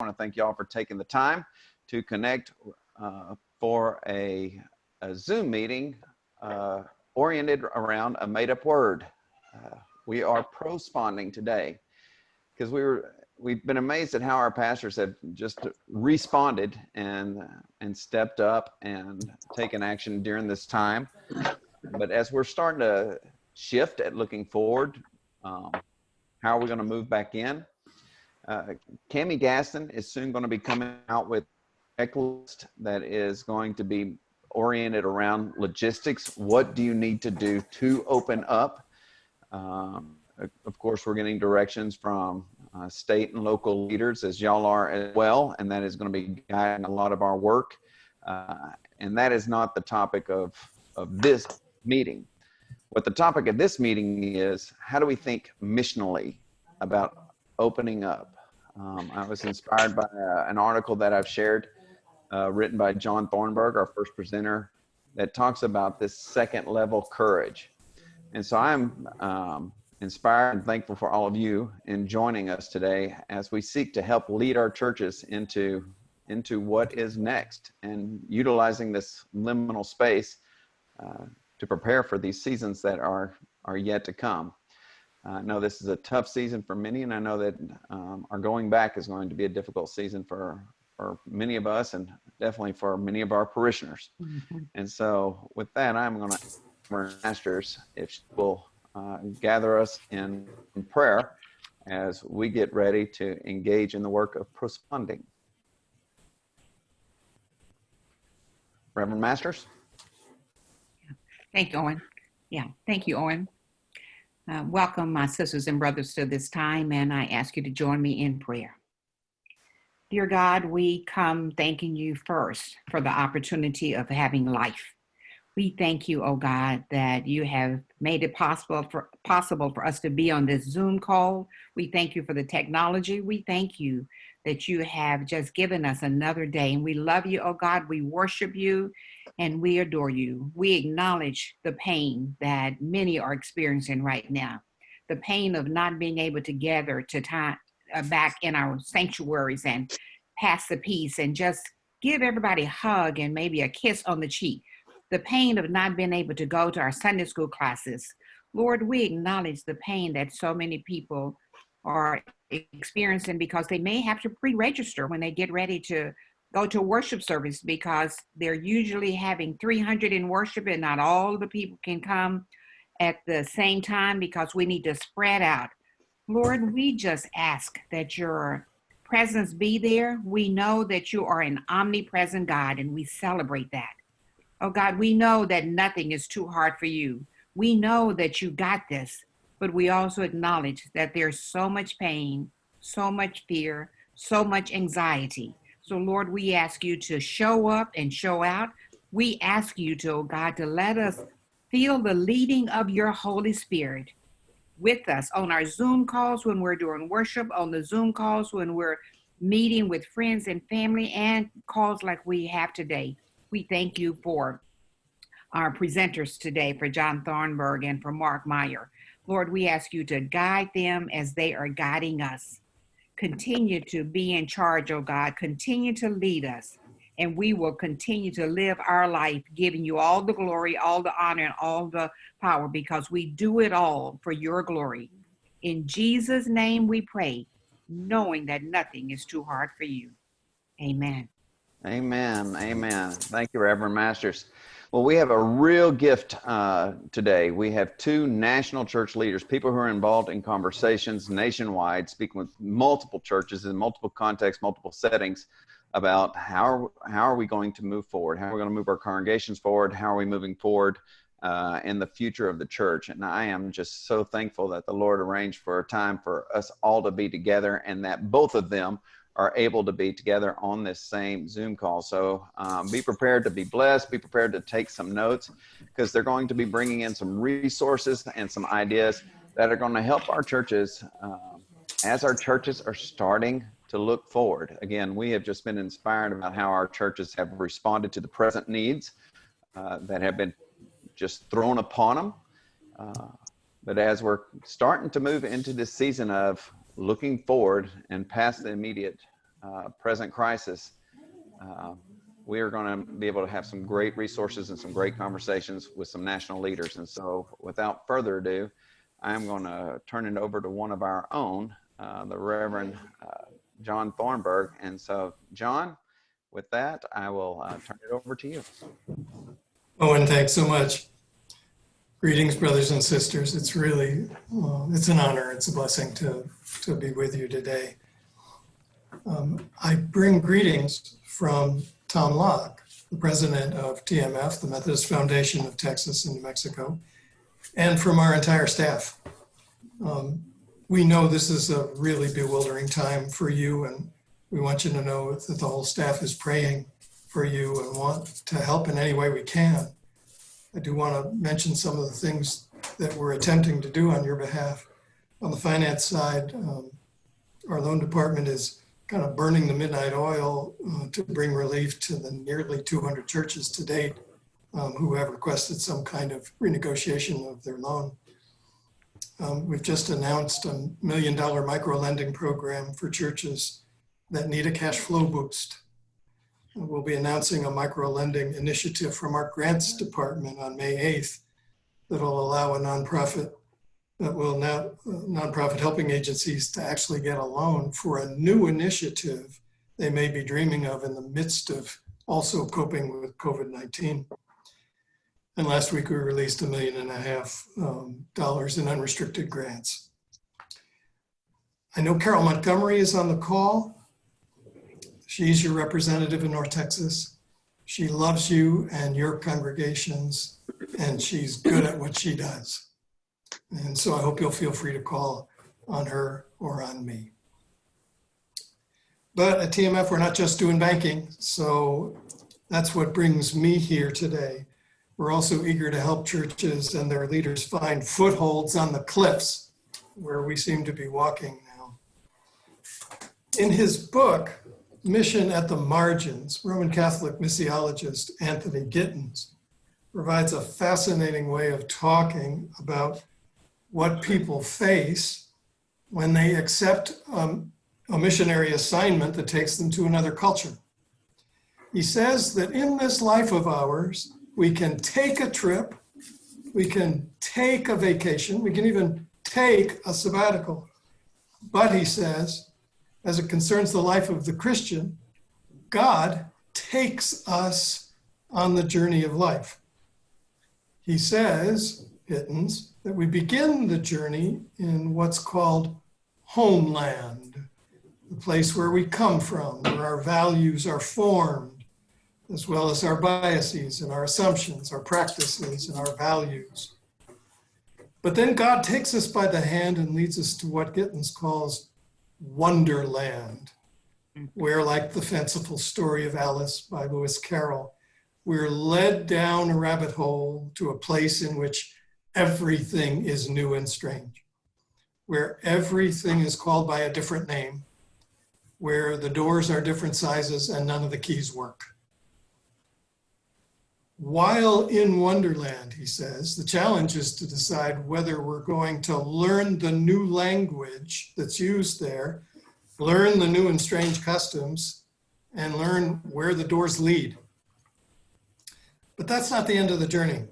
want to thank y'all for taking the time to connect uh, for a, a, Zoom meeting uh, oriented around a made-up word. Uh, we are prosponding today because we were we've been amazed at how our pastors have just responded and and stepped up and taken action during this time. But as we're starting to shift at looking forward, um, how are we going to move back in? Uh, Cami Gaston is soon going to be coming out with a checklist that is going to be oriented around logistics. What do you need to do to open up? Um, of course, we're getting directions from uh, state and local leaders as y'all are as well, and that is going to be guiding a lot of our work. Uh, and that is not the topic of, of this meeting. What the topic of this meeting is, how do we think missionally about opening up? Um, I was inspired by uh, an article that I've shared uh, written by John Thornburg, our first presenter, that talks about this second level courage. And so I'm um, inspired and thankful for all of you in joining us today as we seek to help lead our churches into into what is next and utilizing this liminal space uh, to prepare for these seasons that are are yet to come. I know this is a tough season for many, and I know that um, our going back is going to be a difficult season for for many of us, and definitely for many of our parishioners. Mm -hmm. And so, with that, I'm going to ask masters if she will uh, gather us in, in prayer as we get ready to engage in the work of prosponding. Reverend Masters. Thank you, Owen. Yeah, thank you, Owen. Uh, welcome, my sisters and brothers, to this time, and I ask you to join me in prayer. Dear God, we come thanking you first for the opportunity of having life. We thank you, oh God, that you have made it possible for possible for us to be on this Zoom call. We thank you for the technology. We thank you that you have just given us another day. And we love you, oh God. We worship you and we adore you. We acknowledge the pain that many are experiencing right now. The pain of not being able to gather to time uh, back in our sanctuaries and pass the peace and just give everybody a hug and maybe a kiss on the cheek the pain of not being able to go to our Sunday school classes. Lord, we acknowledge the pain that so many people are experiencing because they may have to pre-register when they get ready to go to worship service because they're usually having 300 in worship and not all the people can come at the same time because we need to spread out. Lord, we just ask that your presence be there. We know that you are an omnipresent God and we celebrate that. Oh God, we know that nothing is too hard for you. We know that you got this, but we also acknowledge that there's so much pain, so much fear, so much anxiety. So Lord, we ask you to show up and show out. We ask you to, oh God, to let us feel the leading of your Holy Spirit with us on our Zoom calls when we're doing worship, on the Zoom calls when we're meeting with friends and family, and calls like we have today we thank you for our presenters today, for John Thornburg and for Mark Meyer. Lord, we ask you to guide them as they are guiding us. Continue to be in charge, oh God. Continue to lead us. And we will continue to live our life giving you all the glory, all the honor, and all the power because we do it all for your glory. In Jesus' name we pray, knowing that nothing is too hard for you. Amen. Amen. Amen. Thank you, Reverend Masters. Well, we have a real gift uh, today. We have two national church leaders, people who are involved in conversations nationwide, speaking with multiple churches in multiple contexts, multiple settings about how how are we going to move forward? How are we going to move our congregations forward? How are we moving forward uh, in the future of the church? And I am just so thankful that the Lord arranged for a time for us all to be together and that both of them are able to be together on this same Zoom call. So um, be prepared to be blessed, be prepared to take some notes because they're going to be bringing in some resources and some ideas that are going to help our churches um, as our churches are starting to look forward. Again, we have just been inspired about how our churches have responded to the present needs uh, that have been just thrown upon them. Uh, but as we're starting to move into this season of looking forward and past the immediate uh, present crisis, uh, we are going to be able to have some great resources and some great conversations with some national leaders. And so, without further ado, I'm going to turn it over to one of our own, uh, the Reverend uh, John Thornburg. And so, John, with that, I will uh, turn it over to you. Owen, thanks so much. Greetings, brothers and sisters. It's really, uh, it's an honor, it's a blessing to, to be with you today. Um, I bring greetings from Tom Locke, the president of TMF, the Methodist Foundation of Texas and New Mexico, and from our entire staff. Um, we know this is a really bewildering time for you, and we want you to know that the whole staff is praying for you and want to help in any way we can. I do want to mention some of the things that we're attempting to do on your behalf. On the finance side, um, our loan department is kind of burning the midnight oil uh, to bring relief to the nearly 200 churches to date um, who have requested some kind of renegotiation of their loan. Um, we've just announced a million dollar micro lending program for churches that need a cash flow boost. We'll be announcing a micro lending initiative from our grants department on May 8th that'll allow a nonprofit that will now nonprofit helping agencies to actually get a loan for a new initiative they may be dreaming of in the midst of also coping with COVID-19. And last week we released a million and a half um, dollars in unrestricted grants. I know Carol Montgomery is on the call. She's your representative in North Texas. She loves you and your congregations, and she's good at what she does. And so I hope you'll feel free to call on her or on me. But at TMF, we're not just doing banking. So that's what brings me here today. We're also eager to help churches and their leaders find footholds on the cliffs where we seem to be walking now. In his book, Mission at the Margins, Roman Catholic missiologist Anthony Gittins provides a fascinating way of talking about what people face when they accept um, a missionary assignment that takes them to another culture. He says that in this life of ours, we can take a trip, we can take a vacation, we can even take a sabbatical. But he says, as it concerns the life of the Christian, God takes us on the journey of life. He says, Gittins, that we begin the journey in what's called homeland, the place where we come from, where our values are formed, as well as our biases and our assumptions, our practices and our values. But then God takes us by the hand and leads us to what Gittins calls wonderland, hmm. where like the fanciful story of Alice by Lewis Carroll, we're led down a rabbit hole to a place in which everything is new and strange, where everything is called by a different name, where the doors are different sizes and none of the keys work. While in Wonderland, he says, the challenge is to decide whether we're going to learn the new language that's used there, learn the new and strange customs, and learn where the doors lead. But that's not the end of the journey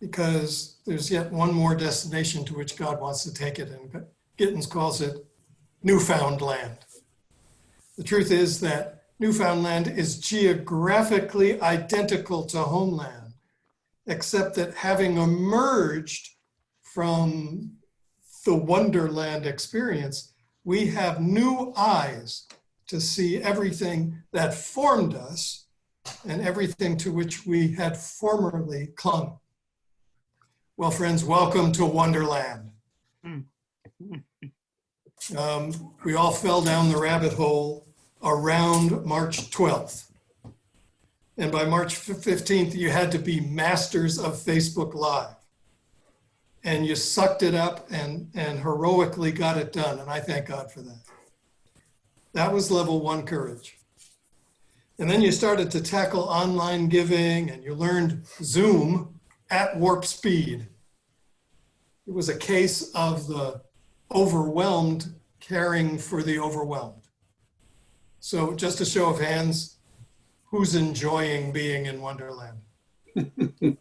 because there's yet one more destination to which God wants to take it. And Gittins calls it newfound land. The truth is that Newfoundland is geographically identical to homeland, except that having emerged from the Wonderland experience, we have new eyes to see everything that formed us and everything to which we had formerly clung. Well, friends, welcome to Wonderland. Um, we all fell down the rabbit hole around March 12th. And by March 15th, you had to be masters of Facebook Live. And you sucked it up and, and heroically got it done. And I thank God for that. That was level one courage. And then you started to tackle online giving and you learned Zoom at warp speed. It was a case of the overwhelmed caring for the overwhelmed. So just a show of hands, who's enjoying being in Wonderland?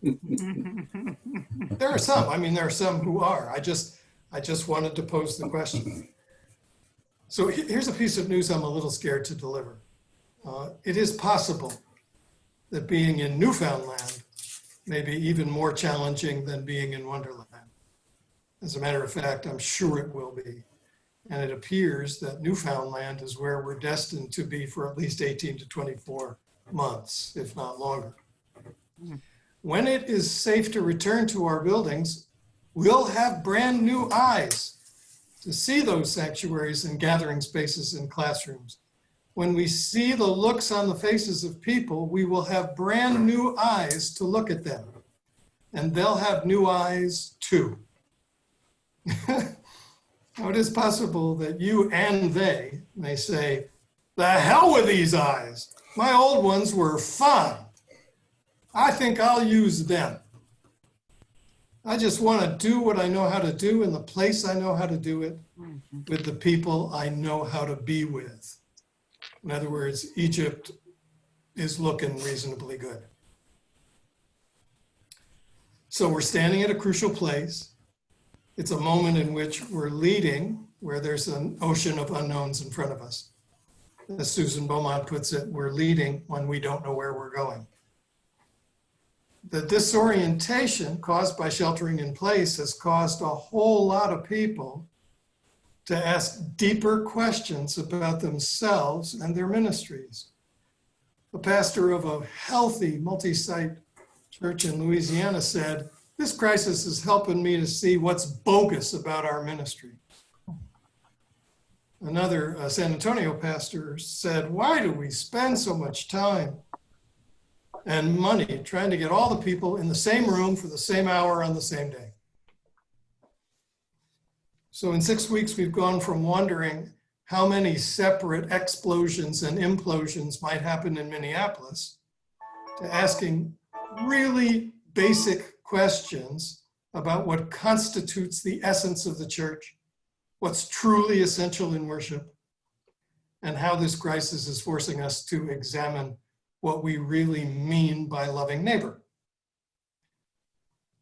There are some, I mean, there are some who are. I just, I just wanted to pose the question. So here's a piece of news I'm a little scared to deliver. Uh, It is possible that being in Newfoundland may be even more challenging than being in Wonderland. As a matter of fact, I'm sure it will be. And it appears that Newfoundland is where we're destined to be for at least 18 to 24 months, if not longer. When it is safe to return to our buildings, we'll have brand new eyes to see those sanctuaries and gathering spaces and classrooms. When we see the looks on the faces of people, we will have brand new eyes to look at them. And they'll have new eyes too. Now, it is possible that you and they may say, the hell with these eyes. My old ones were fun. I think I'll use them. I just want to do what I know how to do in the place I know how to do it mm-hmm. with the people I know how to be with. In other words, Egypt is looking reasonably good. So we're standing at a crucial place. It's a moment in which we're leading where there's an ocean of unknowns in front of us. As Susan Beaumont puts it, we're leading when we don't know where we're going. The disorientation caused by sheltering in place has caused a whole lot of people to ask deeper questions about themselves and their ministries. A pastor of a healthy multi-site church in Louisiana said, this crisis is helping me to see what's bogus about our ministry. Another uh, San Antonio pastor said, why do we spend so much time and money trying to get all the people in the same room for the same hour on the same day? So in six weeks, we've gone from wondering how many separate explosions and implosions might happen in Minneapolis to asking really basic questions about what constitutes the essence of the church, what's truly essential in worship, and how this crisis is forcing us to examine what we really mean by loving neighbor.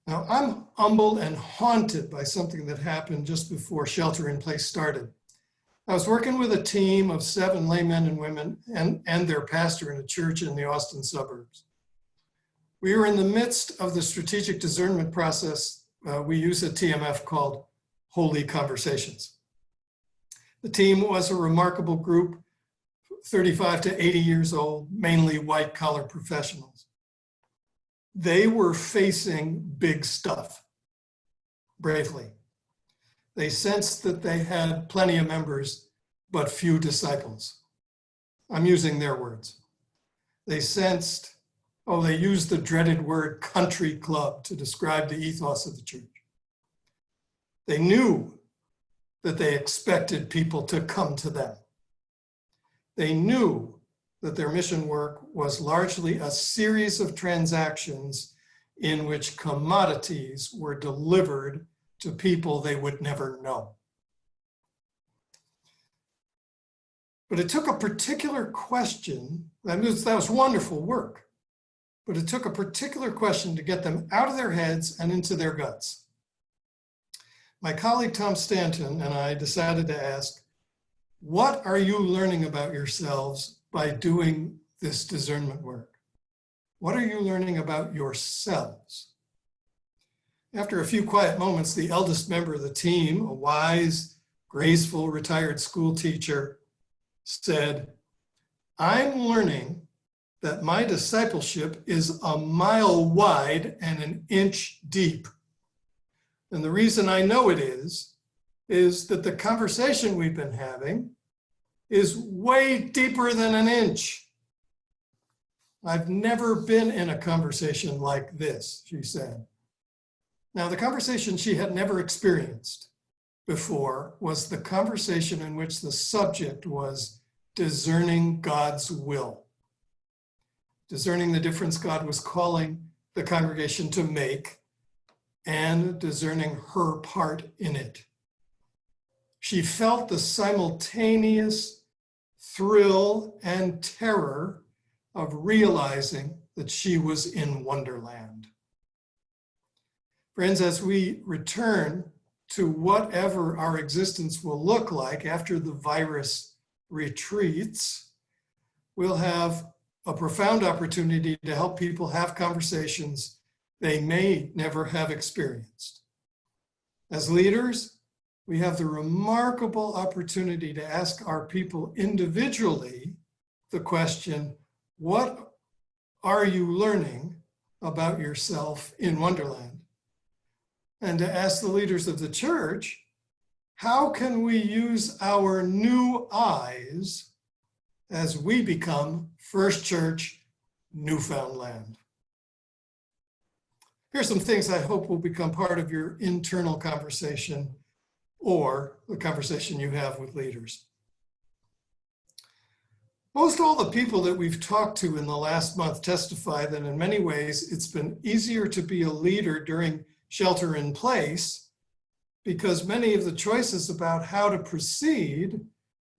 Now, I'm humbled and haunted by something that happened just before shelter in place started. I was working with a team of seven laymen and women and, and their pastor in a church in the Austin suburbs. We were in the midst of the strategic discernment process. Uh, we use a TMF called Holy Conversations. The team was a remarkable group, 35 to 80 years old, mainly white collar professionals. They were facing big stuff bravely. They sensed that they had plenty of members, but few disciples. I'm using their words. They sensed Oh, they used the dreaded word country club to describe the ethos of the church. They knew that they expected people to come to them. They knew that their mission work was largely a series of transactions in which commodities were delivered to people they would never know. But it took a particular question, that was, that was wonderful work but it took a particular question to get them out of their heads and into their guts. My colleague Tom Stanton and I decided to ask, what are you learning about yourselves by doing this discernment work? What are you learning about yourselves? After a few quiet moments, the eldest member of the team, a wise, graceful, retired school teacher, said, I'm learning that my discipleship is a mile wide and an inch deep. And the reason I know it is, is that the conversation we've been having is way deeper than an inch. I've never been in a conversation like this, she said. Now, the conversation she had never experienced before was the conversation in which the subject was discerning God's will discerning the difference God was calling the congregation to make and discerning her part in it. She felt the simultaneous thrill and terror of realizing that she was in Wonderland. Friends, as we return to whatever our existence will look like after the virus retreats, we'll have a profound opportunity to help people have conversations they may never have experienced. As leaders, we have the remarkable opportunity to ask our people individually the question, what are you learning about yourself in Wonderland? And to ask the leaders of the church, how can we use our new eyes as we become First Church Newfoundland? Here's some things I hope will become part of your internal conversation or the conversation you have with leaders. Most all the people that we've talked to in the last month testify that in many ways it's been easier to be a leader during shelter in place because many of the choices about how to proceed,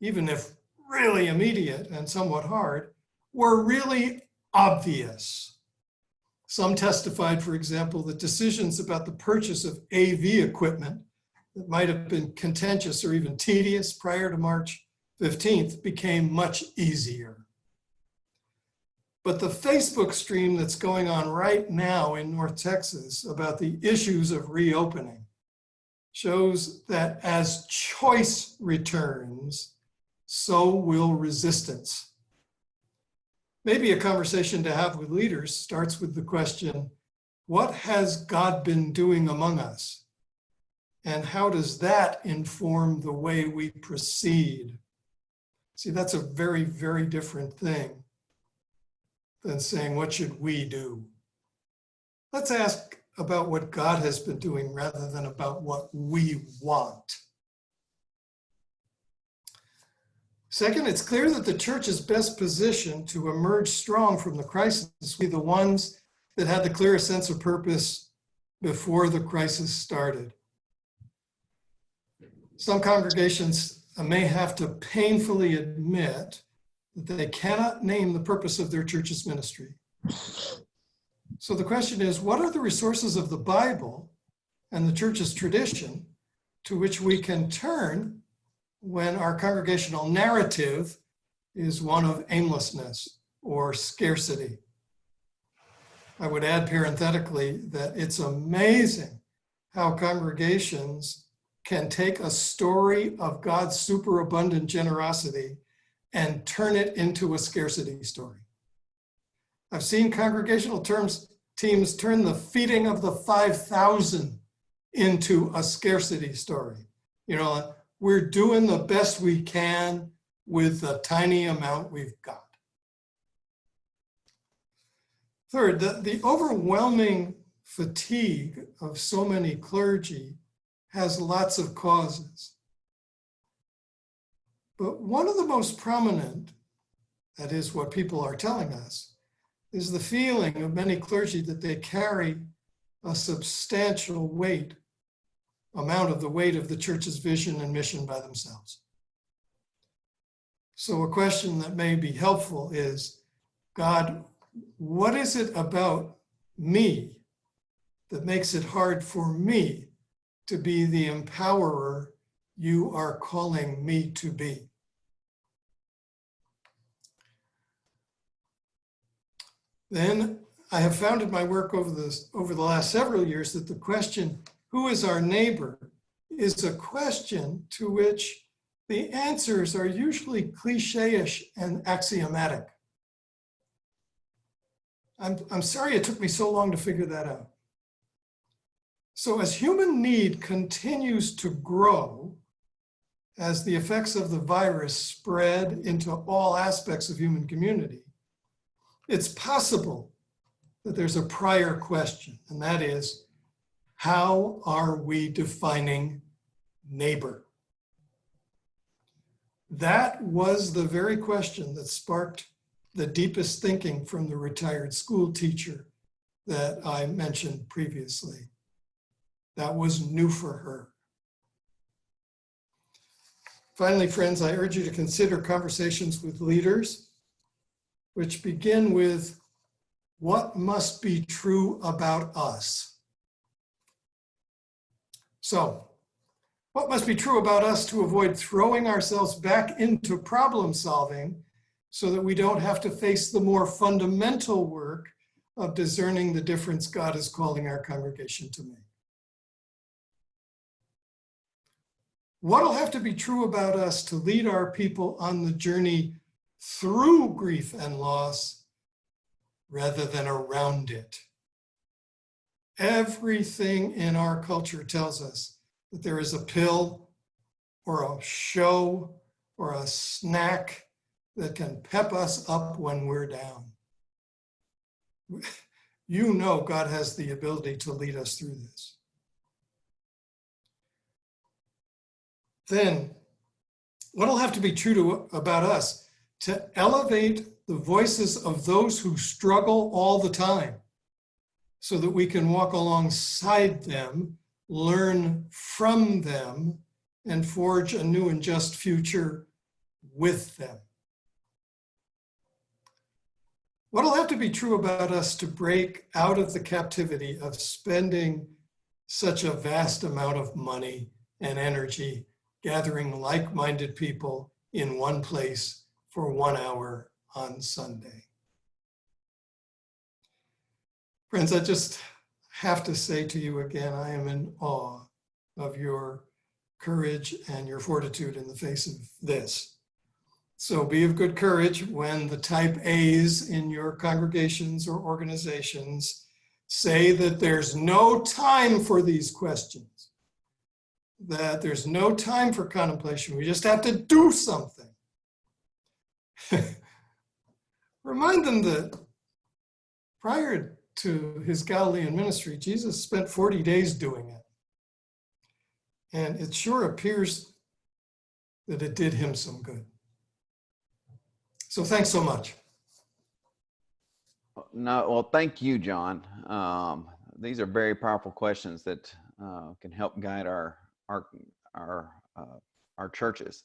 even if really immediate and somewhat hard, were really obvious. Some testified, for example, that decisions about the purchase of AV equipment that might have been contentious or even tedious prior to March 15th became much easier. But the Facebook stream that's going on right now in North Texas about the issues of reopening shows that as choice returns, so will resistance. Maybe a conversation to have with leaders starts with the question, what has God been doing among us? And how does that inform the way we proceed? See, that's a very, very different thing than saying, what should we do? Let's ask about what God has been doing rather than about what we want. Second, it's clear that the church is best positioned to emerge strong from the crisis. We the ones that had the clearest sense of purpose before the crisis started. Some congregations may have to painfully admit that they cannot name the purpose of their church's ministry. So the question is, what are the resources of the Bible and the church's tradition to which we can turn when our congregational narrative is one of aimlessness or scarcity? I would add parenthetically that it's amazing how congregations can take a story of God's superabundant generosity and turn it into a scarcity story. I've seen congregational terms teams turn the feeding of the 5,000 into a scarcity story. You know, we're doing the best we can with the tiny amount we've got. Third, the, the overwhelming fatigue of so many clergy has lots of causes. But one of the most prominent, that is what people are telling us, is the feeling of many clergy that they carry a substantial weight, amount of the weight of the church's vision and mission by themselves. So a question that may be helpful is, God, what is it about me that makes it hard for me to be the empowerer you are calling me to be. Then I have found in my work over, this, over the last several years that the question, who is our neighbor, is a question to which the answers are usually cliche-ish and axiomatic. I'm, I'm sorry it took me so long to figure that out. So as human need continues to grow, as the effects of the virus spread into all aspects of human community, it's possible that there's a prior question, and that is, how are we defining neighbor? That was the very question that sparked the deepest thinking from the retired school teacher that I mentioned previously. That was new for her. Finally, friends, I urge you to consider conversations with leaders, which begin with what must be true about us. So, what must be true about us to avoid throwing ourselves back into problem solving so that we don't have to face the more fundamental work of discerning the difference God is calling our congregation to make? What'll have to be true about us to lead our people on the journey through grief and loss rather than around it? Everything in our culture tells us that there is a pill or a show or a snack that can pep us up when we're down. You know God has the ability to lead us through this. Then what'll have to be true to, about us to elevate the voices of those who struggle all the time so that we can walk alongside them, learn from them, and forge a new and just future with them. What'll have to be true about us to break out of the captivity of spending such a vast amount of money and energy gathering like-minded people in one place for one hour on Sunday. Friends, I just have to say to you again, I am in awe of your courage and your fortitude in the face of this. So be of good courage when the type A's in your congregations or organizations say that there's no time for these questions, that there's no time for contemplation. We just have to do something. Remind them that prior to his Galilean ministry, Jesus spent 40 days doing it. And it sure appears that it did him some good. So thanks so much. No, well, thank you, John. Um, these are very powerful questions that uh, can help guide our our our uh, our churches.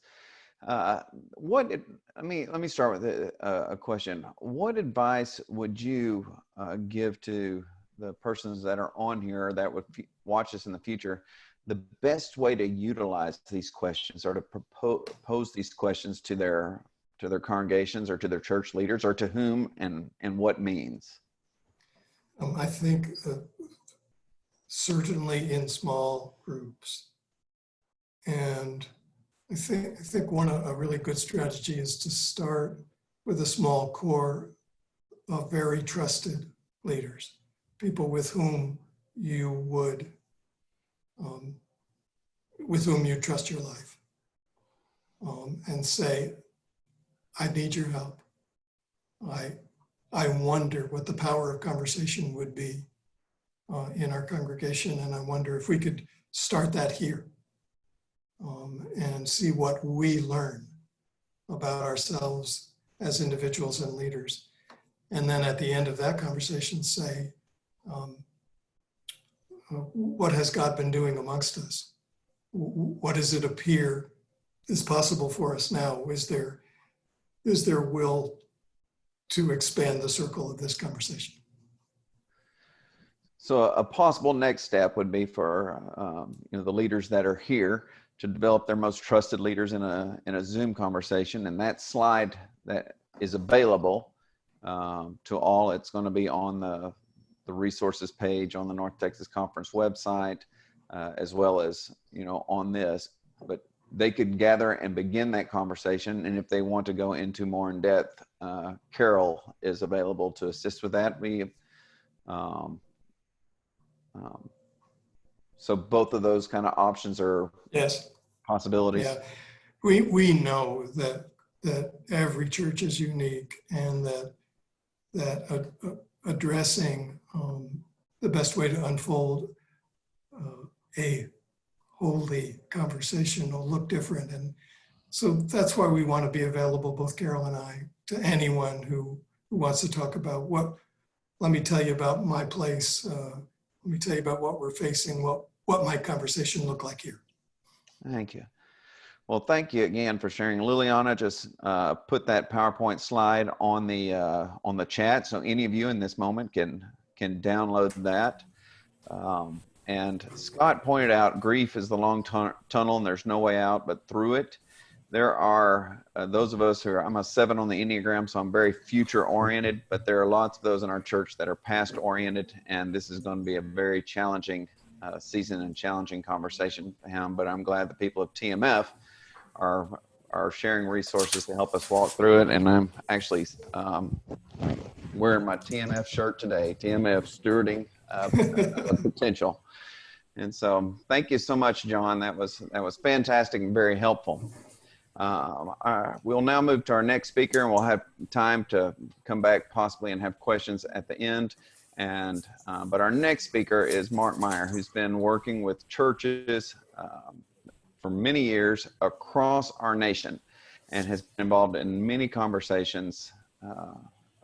Uh, what I mean, let me start with a, a question. What advice would you uh, give to the persons that are on here that would watch us in the future? The best way to utilize these questions or to propose pose these questions to their to their congregations or to their church leaders or to whom and and what means. Um, I think uh, certainly in small groups. And I think, I think one, a really good strategy is to start with a small core of very trusted leaders, people with whom you would, um, with whom you trust your life. Um, and say, I need your help. I, I wonder what the power of conversation would be uh, in our congregation. And I wonder if we could start that here um, and see what we learn about ourselves as individuals and leaders. And then at the end of that conversation, say, um, uh, what has God been doing amongst us? What does it appear is possible for us now? Is there, is there will to expand the circle of this conversation? So a possible next step would be for um, you know the leaders that are here to develop their most trusted leaders in a in a Zoom conversation, and that slide that is available um, to all. It's going to be on the the resources page on the North Texas Conference website, uh, as well as you know on this. But they could gather and begin that conversation, and if they want to go into more in depth, uh, Carol is available to assist with that. We um, um, so both of those kind of options are Yes, possibilities. yeah. We, we know that, that every church is unique and that, that addressing um, the best way to unfold uh, a holy conversation will look different. And so that's why we want to be available, both Carol and I, to anyone who, who wants to talk about what, let me tell you about my place. Uh, let me tell you about what we're facing, what, what might conversation look like here. Thank you. Well, thank you again for sharing. Liliana just uh, put that PowerPoint slide on the uh, on the chat, so any of you in this moment can can download that. Um, and Scott pointed out grief is the long tun- tunnel, and there's no way out but through it. There are uh, those of us who are. I'm a seven on the Enneagram, so I'm very future oriented. But there are lots of those in our church that are past oriented, and this is going to be a very challenging uh, season and challenging conversation for him. But I'm glad the people of TMF are are sharing resources to help us walk through it. And I'm actually um, wearing my TMF shirt today. TMF stewarding uh, potential. And so, thank you so much, John. That was that was fantastic and very helpful. Um, uh, we'll now move to our next speaker, and we'll have time to come back possibly and have questions at the end. And uh, but our next speaker is Mark Meyer, who's been working with churches um, for many years across our nation, and has been involved in many conversations uh,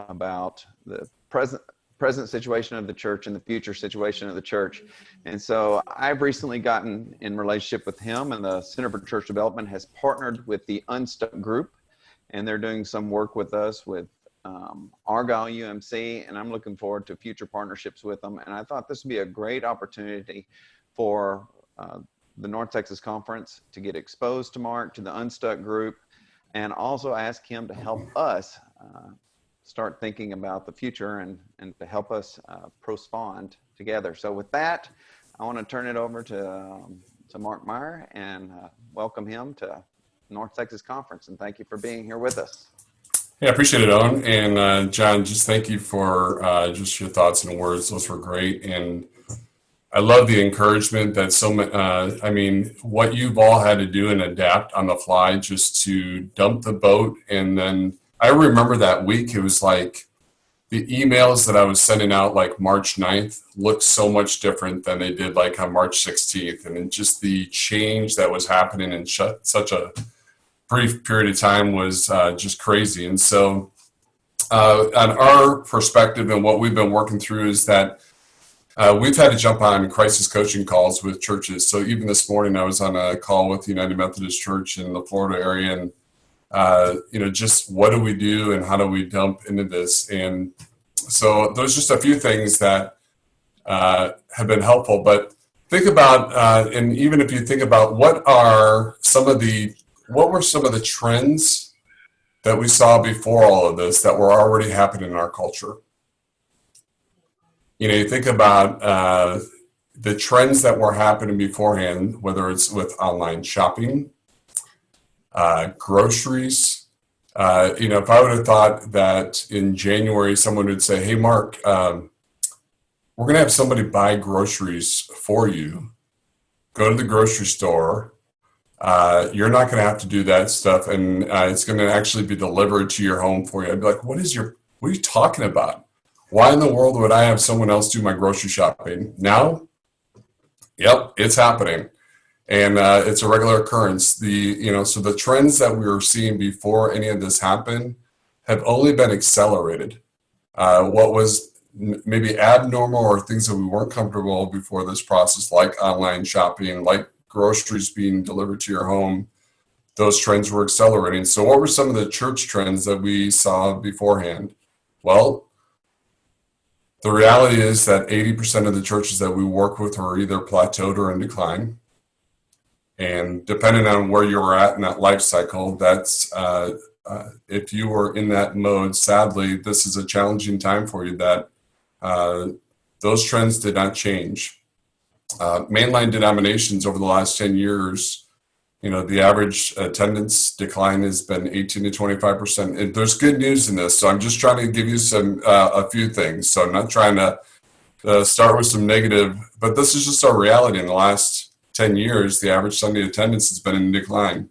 about the present present situation of the church and the future situation of the church. And so I've recently gotten in relationship with him and the Center for Church Development has partnered with the Unstuck Group and they're doing some work with us with um, Argyle UMC and I'm looking forward to future partnerships with them. And I thought this would be a great opportunity for uh, the North Texas Conference to get exposed to Mark, to the Unstuck Group, and also ask him to help us uh, start thinking about the future and, and to help us uh, respond together. So with that, I want to turn it over to, um, to Mark Meyer and uh, welcome him to North Texas Conference. And thank you for being here with us. Yeah, I appreciate it, Owen. And uh, John, just thank you for uh, just your thoughts and words. Those were great. And I love the encouragement that so uh, I mean, what you've all had to do and adapt on the fly just to dump the boat and then I remember that week, it was like the emails that I was sending out like March 9th looked so much different than they did like on March 16th. And just the change that was happening in such a brief period of time was uh, just crazy. And so, uh, on our perspective and what we've been working through is that uh, we've had to jump on crisis coaching calls with churches. So even this morning, I was on a call with the United Methodist Church in the Florida area, and uh, you know, just what do we do and how do we dump into this? And so those just a few things that uh, have been helpful. But think about, uh, and even if you think about what are some of the, what were some of the trends that we saw before all of this that were already happening in our culture? You know, you think about uh, the trends that were happening beforehand, whether it's with online shopping, uh, groceries. Uh, you know, if I would have thought that in January someone would say, "Hey, Mark, um, we're going to have somebody buy groceries for you. Go to the grocery store. Uh, you're not going to have to do that stuff, and uh, it's going to actually be delivered to your home for you." I'd be like, "What is your? What are you talking about? Why in the world would I have someone else do my grocery shopping now?" Yep, it's happening and uh, it's a regular occurrence. The you know so the trends that we were seeing before any of this happened have only been accelerated. Uh, what was maybe abnormal or things that we weren't comfortable before this process, like online shopping, like groceries being delivered to your home, those trends were accelerating. So, what were some of the church trends that we saw beforehand? Well, the reality is that 80% of the churches that we work with are either plateaued or in decline. And depending on where you were at in that life cycle, that's uh, uh, if you were in that mode, sadly, this is a challenging time for you that uh, those trends did not change. Uh, mainline denominations over the last 10 years, you know, the average attendance decline has been 18 to 25%. And there's good news in this. So I'm just trying to give you some, uh, a few things. So I'm not trying to uh, start with some negative, but this is just our reality in the last 10 years, the average Sunday attendance has been in decline.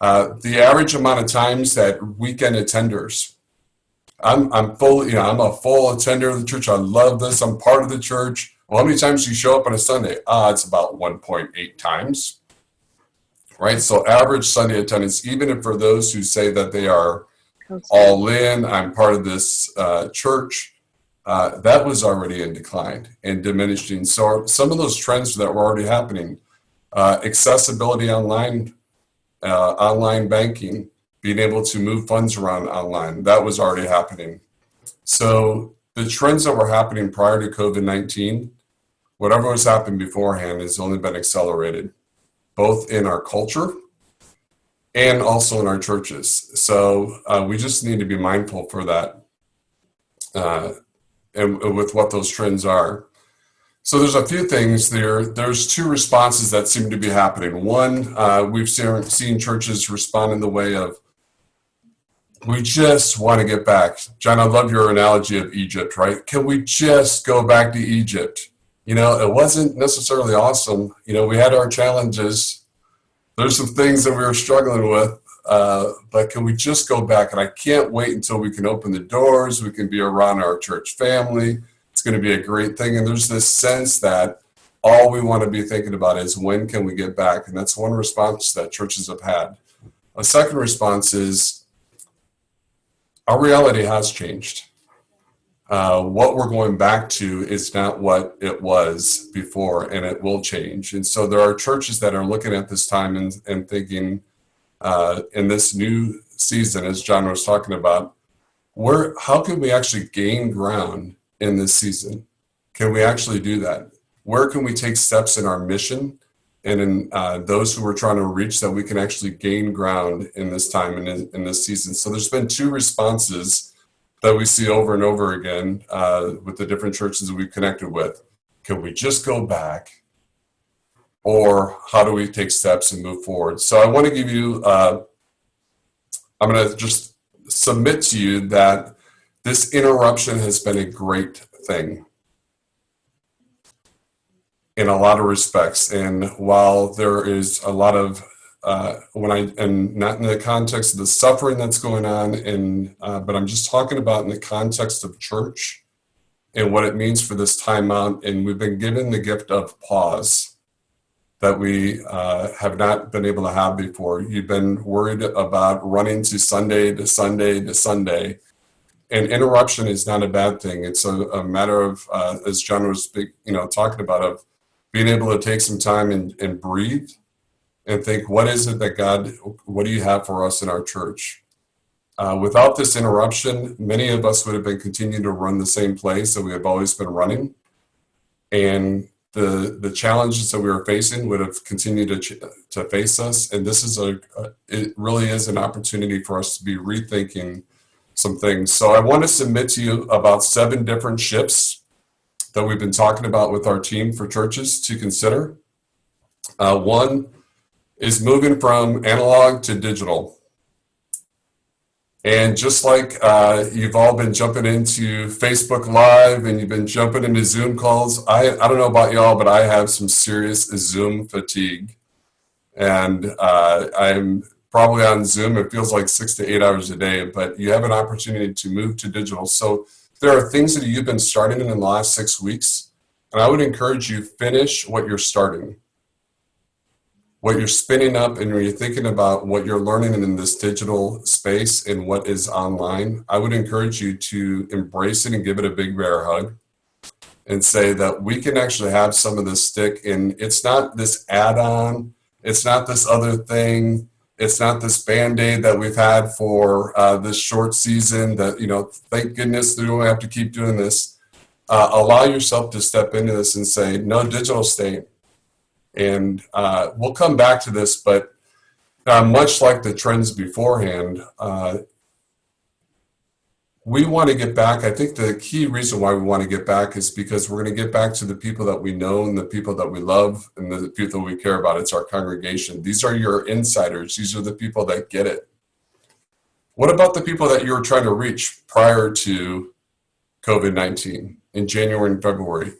Uh, the average amount of times that weekend attenders, I'm, I'm full, you know, I'm a full attender of the church. I love this. I'm part of the church. Well, how many times do you show up on a Sunday? Ah, it's about 1.8 times. Right? So average Sunday attendance, even if for those who say that they are all in, I'm part of this uh, church, uh, that was already in decline and diminishing. So some of those trends that were already happening, uh, accessibility online uh, online banking, being able to move funds around online. That was already happening. So the trends that were happening prior to COVID 19, whatever was happening beforehand, has only been accelerated, both in our culture and also in our churches. So uh, we just need to be mindful for that uh, and, and with what those trends are. So there's a few things there. There's two responses that seem to be happening. One, uh, we've seen, seen churches respond in the way of, we just want to get back. John, I love your analogy of Egypt, right? Can we just go back to Egypt? You know, it wasn't necessarily awesome. You know, we had our challenges. There's some things that we were struggling with, uh, but can we just go back? And I can't wait until we can open the doors. We can be around our church family. It's going to be a great thing. And there's this sense that all we want to be thinking about is when can we get back? And that's one response that churches have had. A second response is our reality has changed. Uh, what we're going back to is not what it was before, and it will change. And so there are churches that are looking at this time and, and thinking, uh, in this new season, as John was talking about, where how can we actually gain ground in this season? Can we actually do that? Where can we take steps in our mission and in uh, those who we're trying to reach that we can actually gain ground in this time and in, in this season? So there's been two responses that we see over and over again uh, with the different churches that we've connected with. Can we just go back? Or how do we take steps and move forward? So I want to give you, uh, I'm going to just submit to you that this interruption has been a great thing in a lot of respects. And while there is a lot of uh, when I and not in the context of the suffering that's going on, and uh, but I'm just talking about in the context of church and what it means for this time out. And we've been given the gift of pause that we uh, have not been able to have before. You've been worried about running to Sunday to Sunday to Sunday. And interruption is not a bad thing. It's a, a matter of, uh, as John was, you know, talking about, of being able to take some time and, and breathe and think, what is it that God, what do you have for us in our church? Uh, without this interruption, many of us would have been continuing to run the same place that we have always been running. And the, the challenges that we were facing would have continued to, to face us. And this is a, a, it really is an opportunity for us to be rethinking some things. So I want to submit to you about seven different shifts that we've been talking about with our team for churches to consider. Uh, one is moving from analog to digital. And just like uh, you've all been jumping into Facebook Live and you've been jumping into Zoom calls, I, I don't know about y'all, but I have some serious Zoom fatigue. And uh, I'm probably on Zoom, it feels like six to eight hours a day, but you have an opportunity to move to digital. So there are things that you've been starting in the last six weeks, and I would encourage you finish what you're starting what you're spinning up and you're thinking about what you're learning in this digital space and what is online, I would encourage you to embrace it and give it a big bear hug and say that we can actually have some of this stick and it's not this add-on, it's not this other thing, it's not this band-aid that we've had for uh, this short season that, you know, thank goodness we don't have to keep doing this. Uh, allow yourself to step into this and say, no digital state and uh, we'll come back to this, but uh, much like the trends beforehand, uh, we want to get back. I think the key reason why we want to get back is because we're going to get back to the people that we know and the people that we love and the people we care about. It's our congregation. These are your insiders. These are the people that get it. What about the people that you were trying to reach prior to COVID 19 in January and February?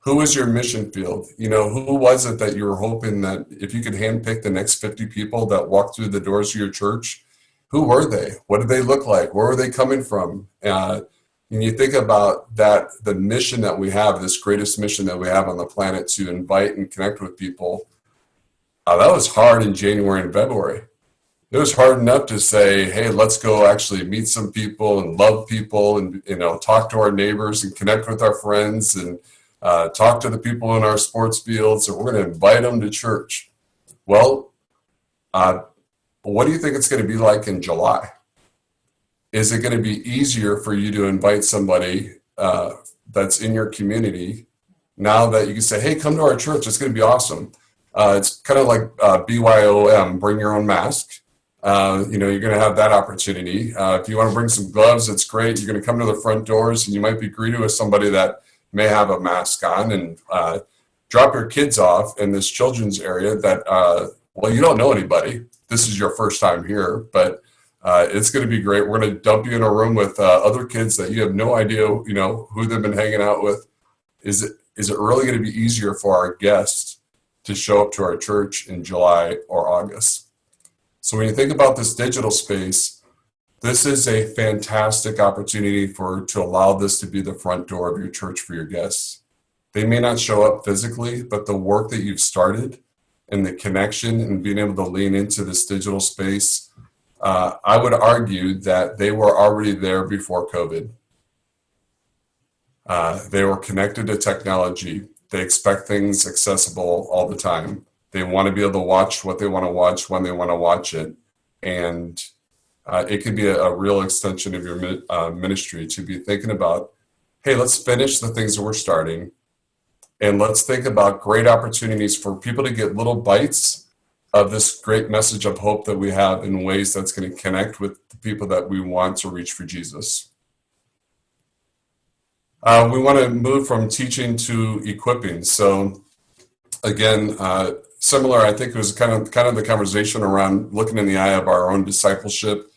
Who was your mission field? You know, who was it that you were hoping that if you could handpick the next 50 people that walked through the doors of your church, who were they? What did they look like? Where were they coming from? Uh, and you think about that, the mission that we have, this greatest mission that we have on the planet to invite and connect with people, uh, that was hard in January and February. It was hard enough to say, hey, let's go actually meet some people and love people and, you know, talk to our neighbors and connect with our friends and, uh, talk to the people in our sports fields, or we're going to invite them to church. Well, uh, what do you think it's going to be like in July? Is it going to be easier for you to invite somebody uh, that's in your community now that you can say, hey, come to our church, it's going to be awesome. Uh, it's kind of like uh, BYOM, bring your own mask. Uh, you know, you're going to have that opportunity. Uh, if you want to bring some gloves, it's great. You're going to come to the front doors and you might be greeted with somebody that may have a mask on and uh, drop your kids off in this children's area that, uh, well, you don't know anybody. This is your first time here, but uh, it's going to be great. We're going to dump you in a room with uh, other kids that you have no idea, you know, who they've been hanging out with. Is it is it really going to be easier for our guests to show up to our church in July or August? So when you think about this digital space, this is a fantastic opportunity for to allow this to be the front door of your church for your guests. They may not show up physically, but the work that you've started and the connection and being able to lean into this digital space, uh, I would argue that they were already there before COVID. Uh, they were connected to technology. They expect things accessible all the time. They want to be able to watch what they want to watch when they want to watch it. And uh, it could be a, a, real extension of your uh, ministry to be thinking about hey, let's finish the things that we're starting. And let's think about great opportunities for people to get little bites of this great message of hope that we have in ways that's going to connect with the people that we want to reach for Jesus. Uh, we want to move from teaching to equipping. So, again, uh, similar. I think it was kind of kind of the conversation around looking in the eye of our own discipleship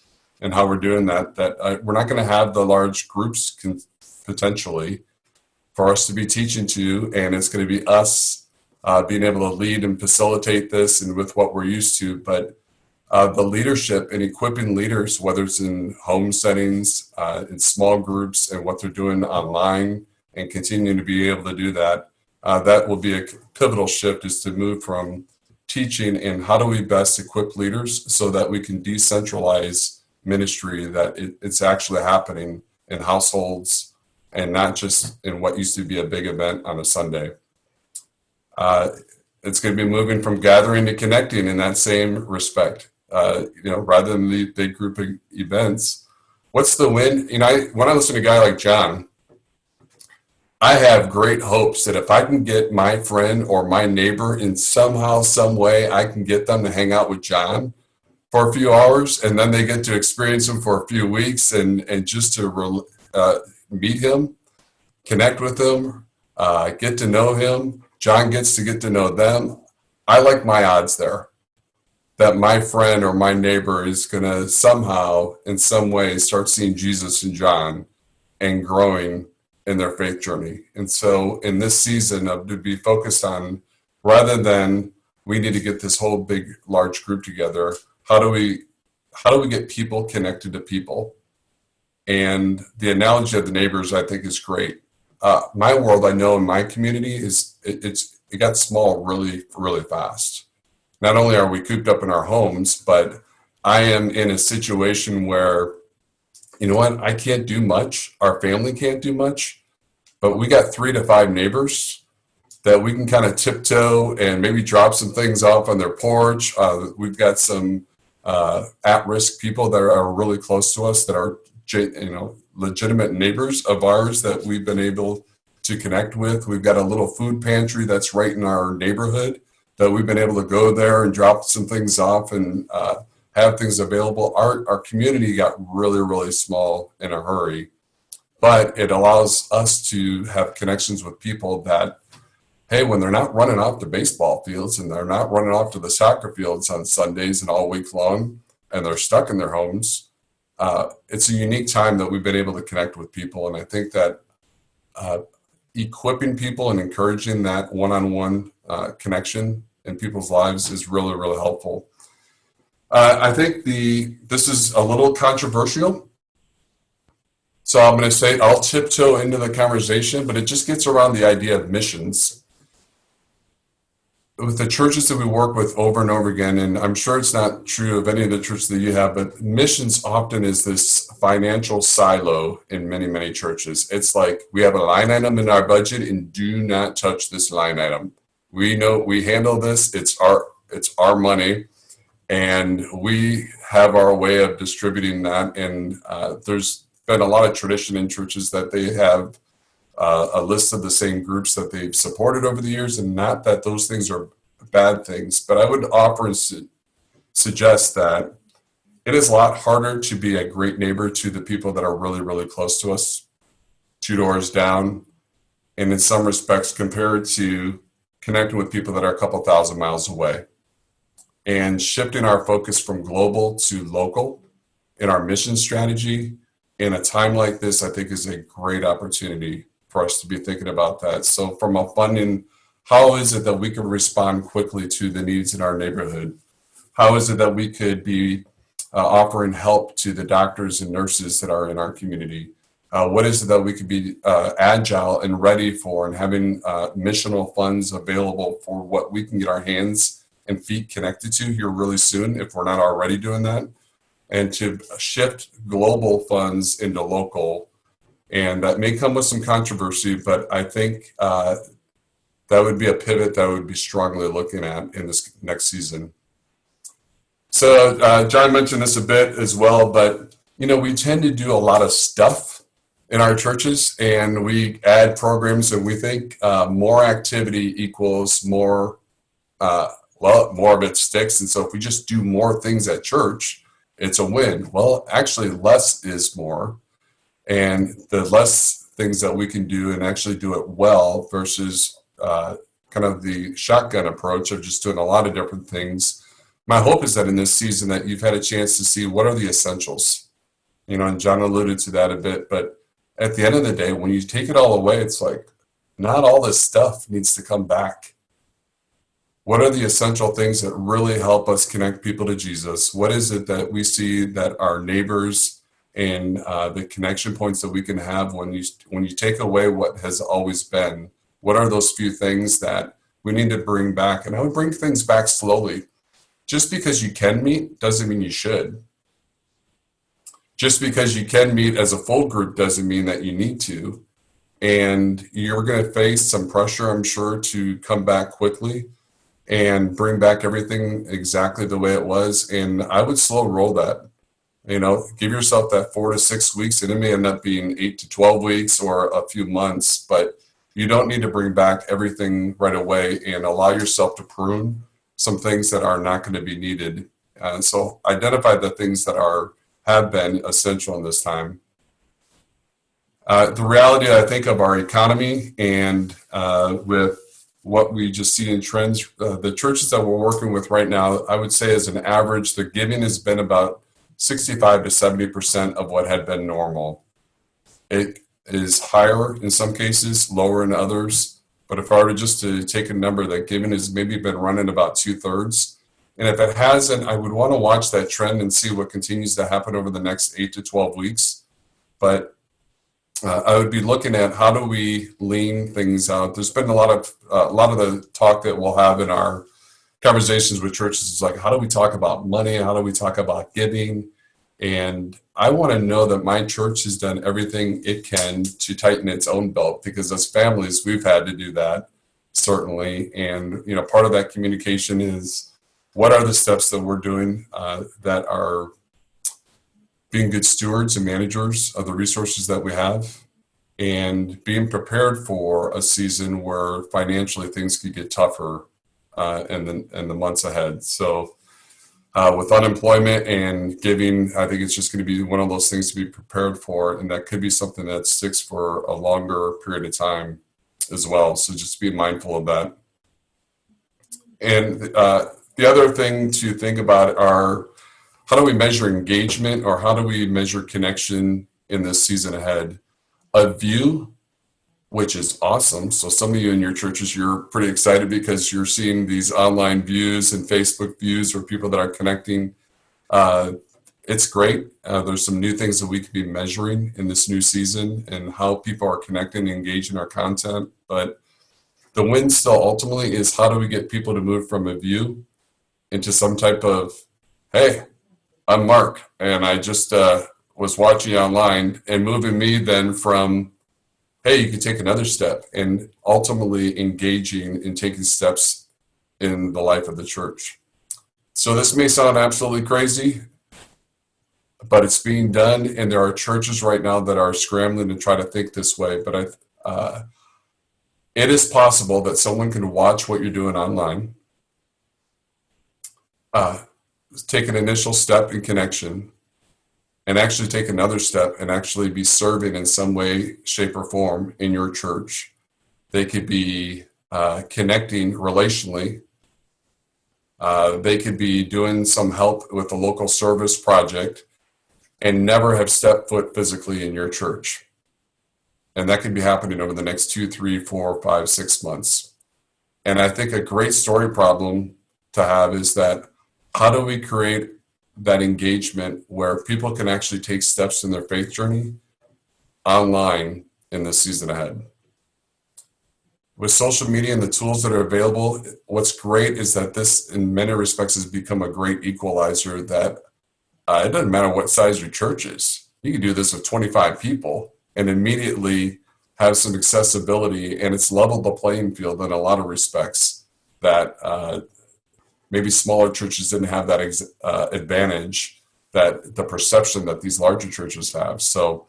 and how we're doing that. That uh, we're not going to have the large groups potentially for us to be teaching to, and it's going to be us uh, being able to lead and facilitate this, and with what we're used to, but. Uh, the leadership and equipping leaders, whether it's in home settings, uh, in small groups, and what they're doing online, and continuing to be able to do that, uh, that will be a pivotal shift is to move from teaching and how do we best equip leaders so that we can decentralize ministry that it, it's actually happening in households and not just in what used to be a big event on a sunday. Uh, it's going to be moving from gathering to connecting in that same respect. Uh, you know rather than the big group events what's the win you know I, when i listen to a guy like john I have great hopes that if I can get my friend or my neighbor in somehow, some way, I can get them to hang out with John for a few hours, and then they get to experience him for a few weeks, and and just to uh, meet him, connect with him, uh, get to know him. John gets to get to know them. I like my odds there. That my friend or my neighbor is going to somehow, in some way, start seeing Jesus in John and growing in their faith journey. And so in this season of to be focused on rather than we need to get this whole big large group together, how do we how do we get people connected to people? And the analogy of the neighbors I think is great. Uh, my world I know in my community is it, it's it got small really really fast. Not only are we cooped up in our homes, but I am in a situation where you know what? I can't do much. Our family can't do much, but we got three to five neighbors that we can kind of tiptoe and maybe drop some things off on their porch. Uh, we've got some uh, at-risk people that are really close to us that are, you know, legitimate neighbors of ours that we've been able to connect with. We've got a little food pantry that's right in our neighborhood that we've been able to go there and drop some things off and uh, have things available. Our, our community got really, really small in a hurry, but it allows us to have connections with people that, hey, when they're not running off to baseball fields and they're not running off to the soccer fields on Sundays and all week long, and they're stuck in their homes, uh, it's a unique time that we've been able to connect with people. And I think that uh, equipping people and encouraging that one-on-one uh, connection in people's lives is really, really helpful. Uh, I think the this is a little controversial. So I'm going to say I'll tiptoe into the conversation, but it just gets around the idea of missions. With the churches that we work with over and over again, and I'm sure it's not true of any of the churches that you have, but missions often is this financial silo in many, many churches. It's like we have a line item in our budget and do not touch this line item. We know we handle this, it's our it's our money and we have our way of distributing that. And uh, there's been a lot of tradition in churches that they have uh, a list of the same groups that they've supported over the years, and not that those things are bad things, but I would offer and su- suggest that it is a lot harder to be a great neighbor to the people that are really, really close to us, two doors down, and in some respects compared to connecting with people that are a couple thousand miles away and shifting our focus from global to local in our mission strategy in a time like this i think is a great opportunity for us to be thinking about that. So from a funding how is it that we can respond quickly to the needs in our neighborhood? How is it that we could be uh, offering help to the doctors and nurses that are in our community? Uh, what is it that we could be uh, agile and ready for and having uh, missional funds available for what we can get our hands and feet connected to here really soon if we're not already doing that? And to shift global funds into local and that may come with some controversy but i think uh, that would be a pivot that I would be strongly looking at in this next season. So uh, john mentioned this a bit as well but you know we tend to do a lot of stuff in our churches and we add programs and we think uh, more activity equals more uh, well more of it sticks. And so if we just do more things at church it's a win. Well actually less is more and the less things that we can do and actually do it well versus uh, kind of the shotgun approach of just doing a lot of different things. My hope is that in this season that you've had a chance to see what are the essentials. You know and john alluded to that a bit but at the end of the day when you take it all away it's like not all this stuff needs to come back. What are the essential things that really help us connect people to jesus? What is it that we see that our neighbors and uh, the connection points that we can have when you when you take away what has always been what are those few things that we need to bring back? And i would bring things back slowly. Just because you can meet doesn't mean you should. Just because you can meet as a full group doesn't mean that you need to. And you're going to face some pressure i'm sure to come back quickly and bring back everything exactly the way it was. And i would slow roll that you know give yourself that four to six weeks. And it may end up being eight to 12 weeks or a few months but you don't need to bring back everything right away and allow yourself to prune some things that are not going to be needed. And so identify the things that are have been essential in this time. Uh, the reality i think of our economy and uh, with what we just see in trends uh, the churches that we're working with right now i would say as an average the giving has been about 65 to 70 percent of what had been normal it is higher in some cases lower in others but if i were just to take a number that given has maybe been running about two-thirds and if it hasn't i would want to watch that trend and see what continues to happen over the next 8 to 12 weeks but uh, I would be looking at how do we lean things out. There's been a lot of uh, a lot of the talk that we'll have in our conversations with churches is like how do we talk about money? How do we talk about giving? And I want to know that my church has done everything it can to tighten its own belt because as families we've had to do that certainly. And you know part of that communication is what are the steps that we're doing uh, that are being good stewards and managers of the resources that we have and being prepared for a season where financially things could get tougher uh, in, the, in the months ahead. So uh, with unemployment and giving, I think it's just going to be one of those things to be prepared for. And that could be something that sticks for a longer period of time as well. So just be mindful of that. And uh, the other thing to think about are how do we measure engagement or how do we measure connection in this season ahead? A view, which is awesome. So some of you in your churches, you're pretty excited because you're seeing these online views and Facebook views or people that are connecting. Uh, it's great. Uh, there's some new things that we could be measuring in this new season and how people are connecting and engaging our content. But the win still ultimately is how do we get people to move from a view into some type of, hey, I'm Mark, and I just uh, was watching online and moving me then from, hey, you can take another step, and ultimately engaging in taking steps in the life of the church. so this may sound absolutely crazy, but it's being done, and there are churches right now that are scrambling to try to think this way. But I, uh, it is possible that someone can watch what you're doing online, uh, take an initial step in connection, and actually take another step and actually be serving in some way, shape, or form in your church. They could be uh, connecting relationally. Uh, they could be doing some help with a local service project and never have stepped foot physically in your church. And that could be happening over the next two, three, four, five, six months. And I think a great story problem to have is that how do we create that engagement where people can actually take steps in their faith journey online in the season ahead? With social media and the tools that are available, what's great is that this, in many respects, has become a great equalizer that uh, it doesn't matter what size your church is. You can do this with 25 people and immediately have some accessibility, and it's leveled the playing field in a lot of respects that uh, maybe smaller churches didn't have that ex- uh, advantage that the perception that these larger churches have. So,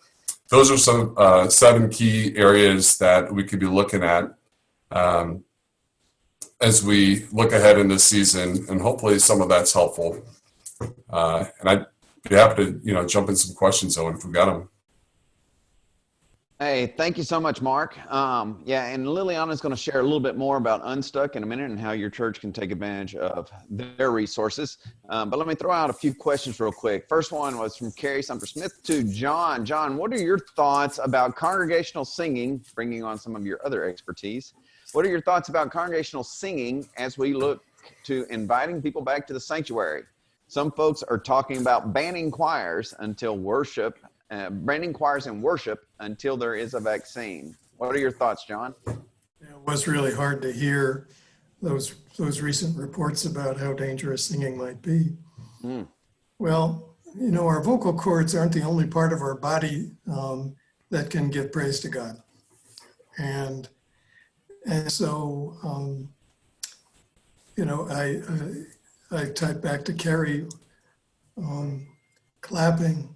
those are some uh, seven key areas that we could be looking at um, as we look ahead in this season, and hopefully some of that's helpful. Uh, and I'd be happy to, you know, jump in some questions, Owen, if we got them. Hey, thank you so much, Mark. Um, yeah, and Liliana is going to share a little bit more about Unstuck in a minute and how your church can take advantage of their resources. Um, but let me throw out a few questions real quick. First one was from Carrie Sumter Smith to John. John, what are your thoughts about congregational singing, bringing on some of your other expertise? What are your thoughts about congregational singing as we look to inviting people back to the sanctuary? Some folks are talking about banning choirs until worship uh, branding choirs and worship until there is a vaccine. What are your thoughts, John? It was really hard to hear those those recent reports about how dangerous singing might be. Mm. Well, you know, our vocal cords aren't the only part of our body um, that can give praise to God, and and so um, you know, I I, I type back to Carrie, um, clapping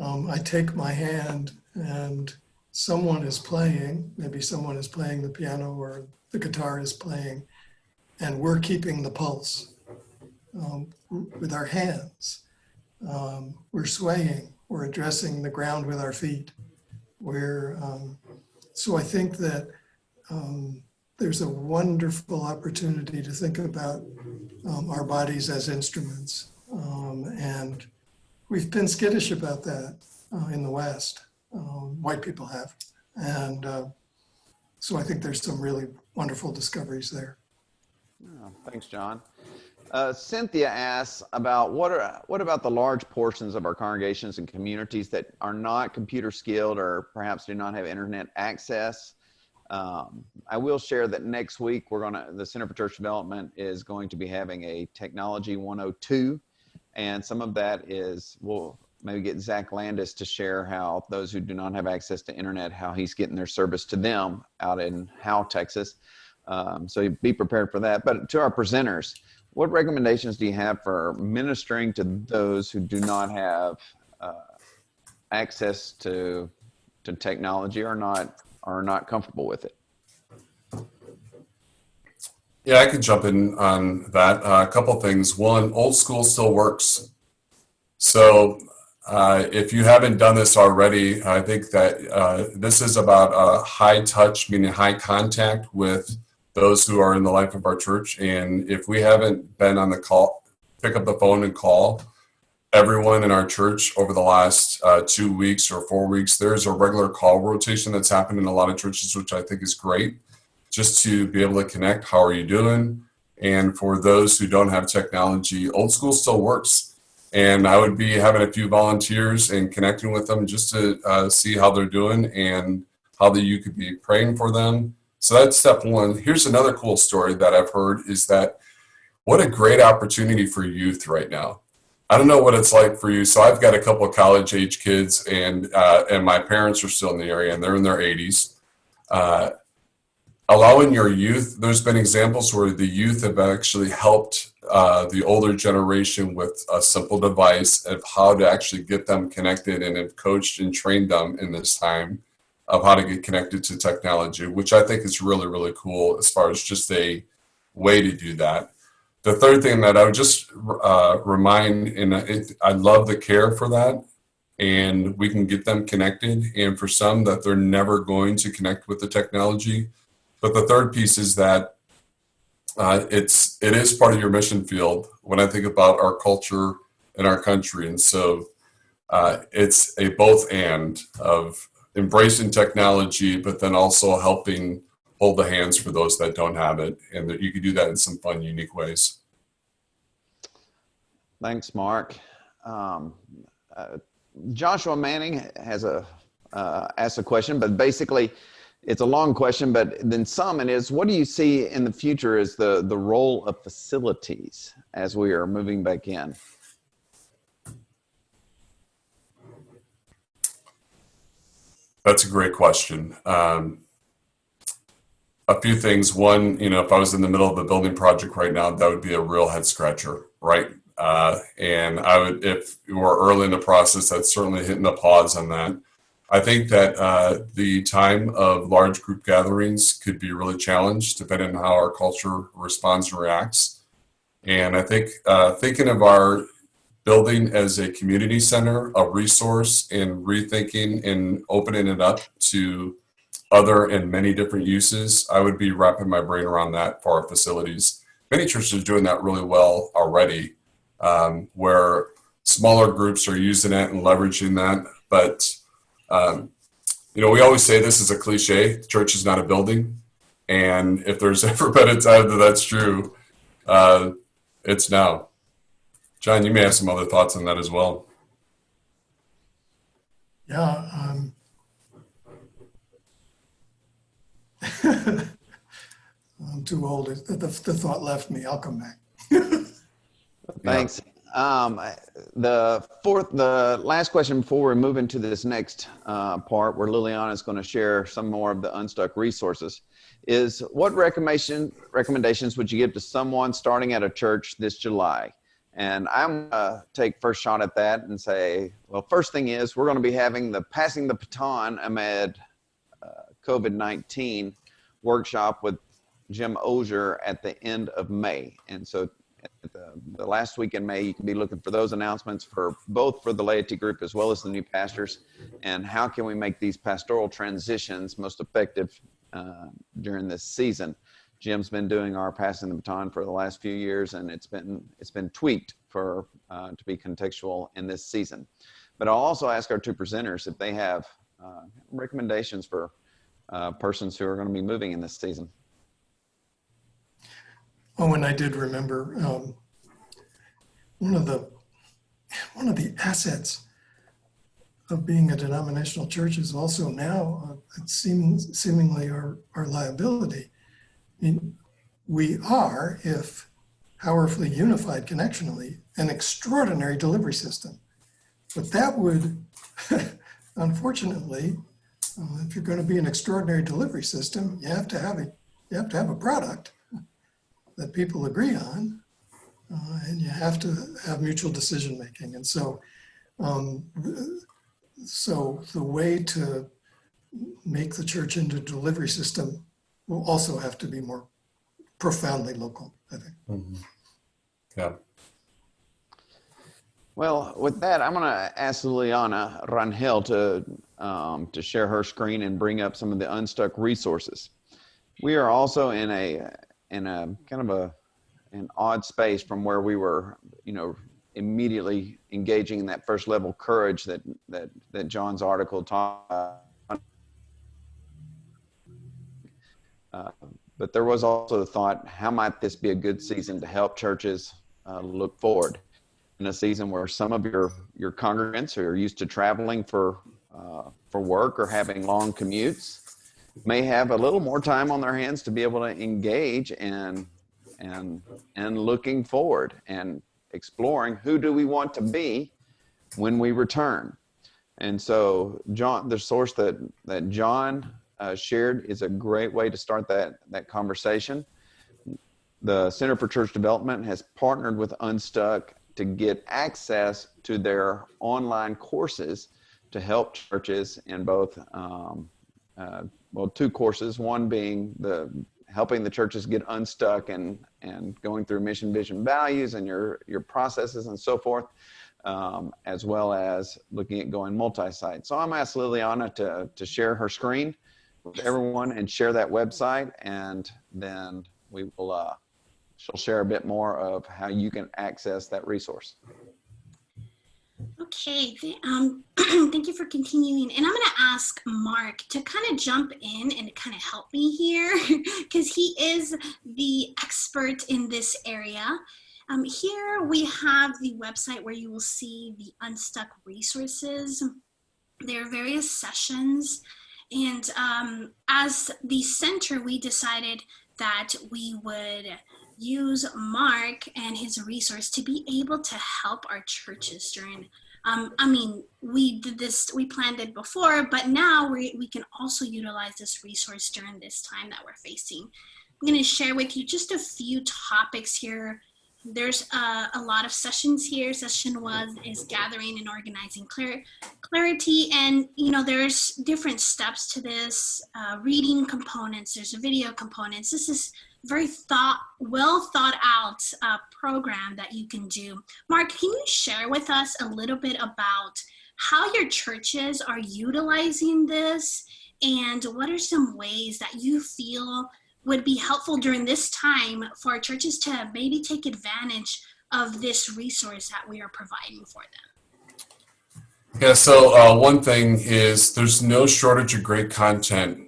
um, I take my hand and someone is playing, maybe someone is playing the piano or the guitar is playing, and we're keeping the pulse um, with our hands. Um, we're swaying, we're addressing the ground with our feet. We're, um, so I think that um, there's a wonderful opportunity to think about um, our bodies as instruments and we've been skittish about that uh, in the West. Um, white people have. And uh, so I think there's some really wonderful discoveries there. Oh, thanks, John. Uh, Cynthia asks about what are what about the large portions of our congregations and communities that are not computer skilled or perhaps do not have internet access. Um, I will share that next week we're gonna the Center for Church Development is going to be having a Technology 102 and some of that is, we'll maybe get Zach Landis to share how those who do not have access to internet, how he's getting their service to them out in Howe, Texas. Um, so be prepared for that. But to our presenters, what recommendations do you have for ministering to those who do not have uh, access to to technology or not are not comfortable with it? Yeah, I could jump in on that. Uh, a couple things. One, old school still works. So uh, if you haven't done this already, I think that uh, this is about a high touch, meaning high contact with those who are in the life of our church. And if we haven't been on the call, pick up the phone and call everyone in our church over the last uh, two weeks or four weeks. There's a regular call rotation that's happened in a lot of churches, which I think is great just to be able to connect. How are you doing? And for those who don't have technology, old school still works. And I would be having a few volunteers and connecting with them just to uh, see how they're doing and how that you could be praying for them. So that's step one. Here's another cool story that I've heard is that what a great opportunity for youth right now. I don't know what it's like for you. So I've got a couple of college age kids, and uh, and my parents are still in the area, and they're in their 80s. Uh, allowing your youth there's been examples where the youth have actually helped uh, the older generation with a simple device of how to actually get them connected and have coached and trained them in this time of how to get connected to technology, which I think is really, really cool as far as just a way to do that. The third thing that I would just uh, remind, and it, I love the care for that, and we can get them connected. And for some, that they're never going to connect with the technology. But the third piece is that uh, it's it is part of your mission field when I think about our culture and our country, and so uh, it's a both and of embracing technology, but then also helping hold the hands for those that don't have it, and that you can do that in some fun, unique ways. Thanks, Mark. Um, uh, Joshua Manning has a uh, asked a question, but basically, it's a long question. But then some it is: What do you see in the future as the the role of facilities as we are moving back in? That's a great question. Um, a few things. One, you know, if I was in the middle of a building project right now, that would be a real head scratcher, right? Uh, and I would, if you were early in the process, I'd certainly hitting the pause on that. I think that uh, the time of large group gatherings could be really challenged depending on how our culture responds and reacts. And I think uh, thinking of our building as a community center, a resource, and rethinking and opening it up to other and many different uses, I would be wrapping my brain around that for our facilities. Many churches are doing that really well already, um, where smaller groups are using it and leveraging that. But, um, you know, we always say this is a cliche the church is not a building. And if there's ever been a time that that's true, uh, it's now. John, you may have some other thoughts on that as well. Yeah. Um, I'm too old. The, the, the thought left me. I'll come back. Thanks. Um, the fourth, the last question before we move into this next uh, part, where Liliana is going to share some more of the unstuck resources, is what recommendation recommendations would you give to someone starting at a church this July? And I'm gonna take first shot at that and say, well, first thing is we're going to be having the passing the baton amid uh, COVID-19 workshop with Jim Ozier at the end of May. And so the, the, last week in May, you can be looking for those announcements for both for the laity group as well as the new pastors. And how can we make these pastoral transitions most effective uh, during this season? Jim's been doing our passing the baton for the last few years, and it's been it's been tweaked for uh, to be contextual in this season. But I'll also ask our two presenters if they have uh, recommendations for uh, persons who are going to be moving in this season. Oh, and I did remember um, one of the one of the assets of being a denominational church is also now uh, it seems seemingly our, our liability. I mean, we are, if powerfully unified connectionally, an extraordinary delivery system. But that would, unfortunately, uh, if you're going to be an extraordinary delivery system, you have to have a you have to have a product that people agree on, uh, and you have to have mutual decision making. And so, um, so the way to make the church into a delivery system will also have to be more profoundly local, I think. Mm-hmm. Yeah. Well, with that, I'm going to ask Liliana Rangel to um, to share her screen and bring up some of the unstuck resources. We are also in a in a kind of a an odd space from where we were, you know, immediately engaging in that first level courage that that that John's article taught. Uh, but there was also the thought, how might this be a good season to help churches uh, look forward in a season where some of your your congregants are used to traveling for uh, for work or having long commutes may have a little more time on their hands to be able to engage and and and looking forward and exploring who do we want to be when we return. And so john the source that that john uh, shared is a great way to start that that conversation. The Center for Church Development has partnered with Unstuck to get access to their online courses to help churches in both, um, uh, well, two courses. One being the helping the churches get unstuck and and going through mission, vision, values, and your your processes and so forth, um, as well as looking at going multi-site. So I'm asked Liliana to to share her screen with everyone and share that website, and then we will. Uh, she'll share a bit more of how you can access that resource. Okay, um, thank you for continuing. And I'm going to ask Mark to kind of jump in and kind of help me here because he is the expert in this area. Um, here we have the website where you will see the Unstuck resources. There are various sessions. And um, as the center, we decided that we would use Mark and his resource to be able to help our churches during um, I mean, we did this, we planned it before, but now we, we can also utilize this resource during this time that we're facing. I'm going to share with you just a few topics here. There's uh, a lot of sessions here. Session one is gathering and organizing clar- clarity. And, you know, there's different steps to this, uh, reading components, there's a video components. This is very thought, well thought out uh, program that you can do. Mark, can you share with us a little bit about how your churches are utilizing this and what are some ways that you feel would be helpful during this time for churches to maybe take advantage of this resource that we are providing for them? Yeah, so uh, one thing is there's no shortage of great content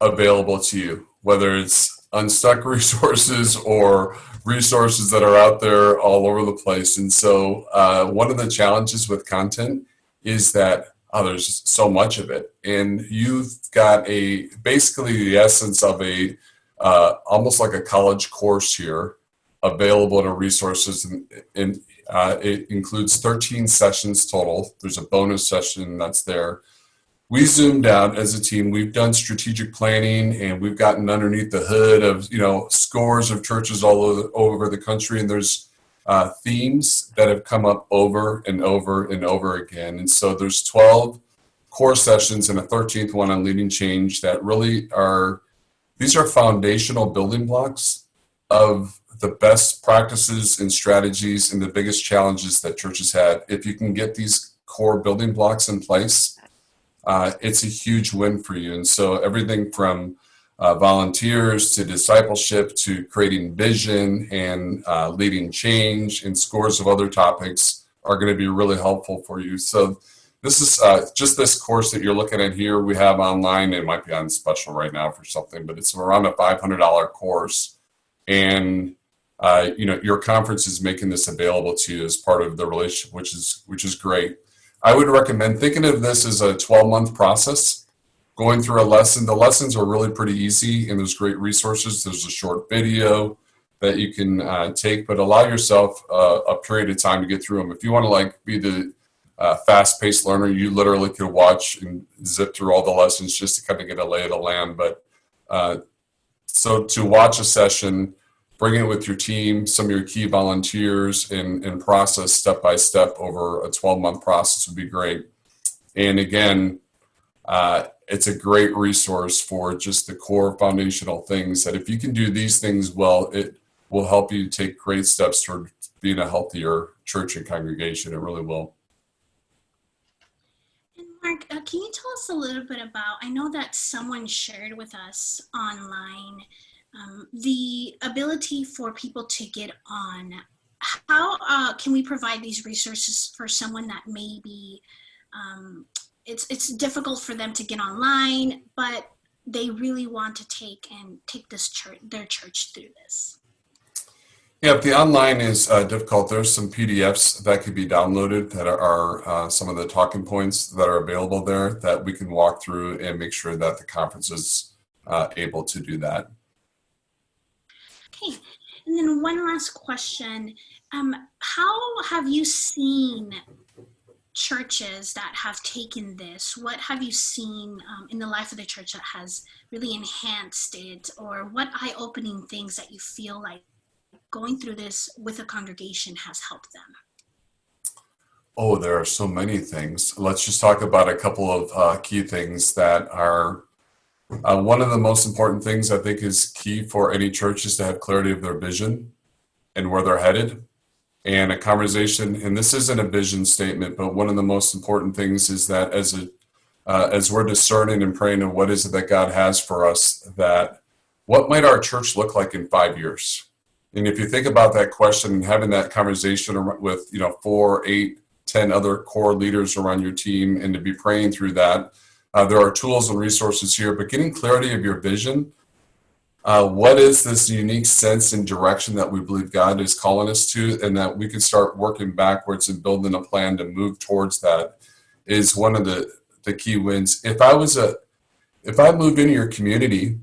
available to you, whether it's unstuck resources or resources that are out there all over the place. And so, uh, one of the challenges with content is that oh, there's so much of it, and you've got a basically the essence of a uh, almost like a college course here available to resources, and, and uh, it includes 13 sessions total. There's a bonus session that's there we zoomed out as a team. We've done strategic planning and we've gotten underneath the hood of, you know, scores of churches all over, the country. And there's uh, themes that have come up over and over and over again. And so there's 12 core sessions and a 13th one on leading change that really are, these are foundational building blocks of the best practices and strategies and the biggest challenges that churches had. If you can get these core building blocks in place, uh, it's a huge win for you. And so everything from uh, volunteers to discipleship to creating vision and uh, leading change and scores of other topics are going to be really helpful for you. So this is uh, just this course that you're looking at here. We have online. It might be on special right now for something, but it's around a $500 course. And uh, you know your conference is making this available to you as part of the relationship, which is which is great. I would recommend thinking of this as a 12 month process, going through a lesson. The lessons are really pretty easy and there's great resources. There's a short video that you can uh, take, but allow yourself uh, a period of time to get through them. If you want to like be the uh, fast paced learner, you literally could watch and zip through all the lessons just to kind of get a lay of the land. But uh, so to watch a session, bring it with your team, some of your key volunteers, and, and process step by step over a 12 month process would be great. And again, uh, it's a great resource for just the core foundational things that if you can do these things well, it will help you take great steps toward being a healthier church and congregation. It really will. And Mark, uh, can you tell us a little bit about? I know that someone shared with us online um, the ability for people to get on. How uh, can we provide these resources for someone that maybe um, it's it's difficult for them to get online, but they really want to take and take this church their church through this? Yeah, if the online is uh, difficult, there's some PDFs that could be downloaded that are uh, some of the talking points that are available there that we can walk through and make sure that the conference is uh, able to do that. Okay, and then one last question. Um, how have you seen churches that have taken this? What have you seen um, in the life of the church that has really enhanced it? Or what eye opening things that you feel like going through this with a congregation has helped them? Oh, there are so many things. Let's just talk about a couple of uh, key things that are. Uh, one of the most important things I think is key for any church is to have clarity of their vision and where they're headed. And a conversation, and this isn't a vision statement, but one of the most important things is that as a uh, as we're discerning and praying of what is it that God has for us, that what might our church look like in five years? And if you think about that question and having that conversation with you know four, eight, ten other core leaders around your team and to be praying through that. Uh, there are tools and resources here, but getting clarity of your vision. Uh, what is this unique sense and direction that we believe God is calling us to, and that we can start working backwards and building a plan to move towards that is one of the, the key wins. If I was a, if I moved into your community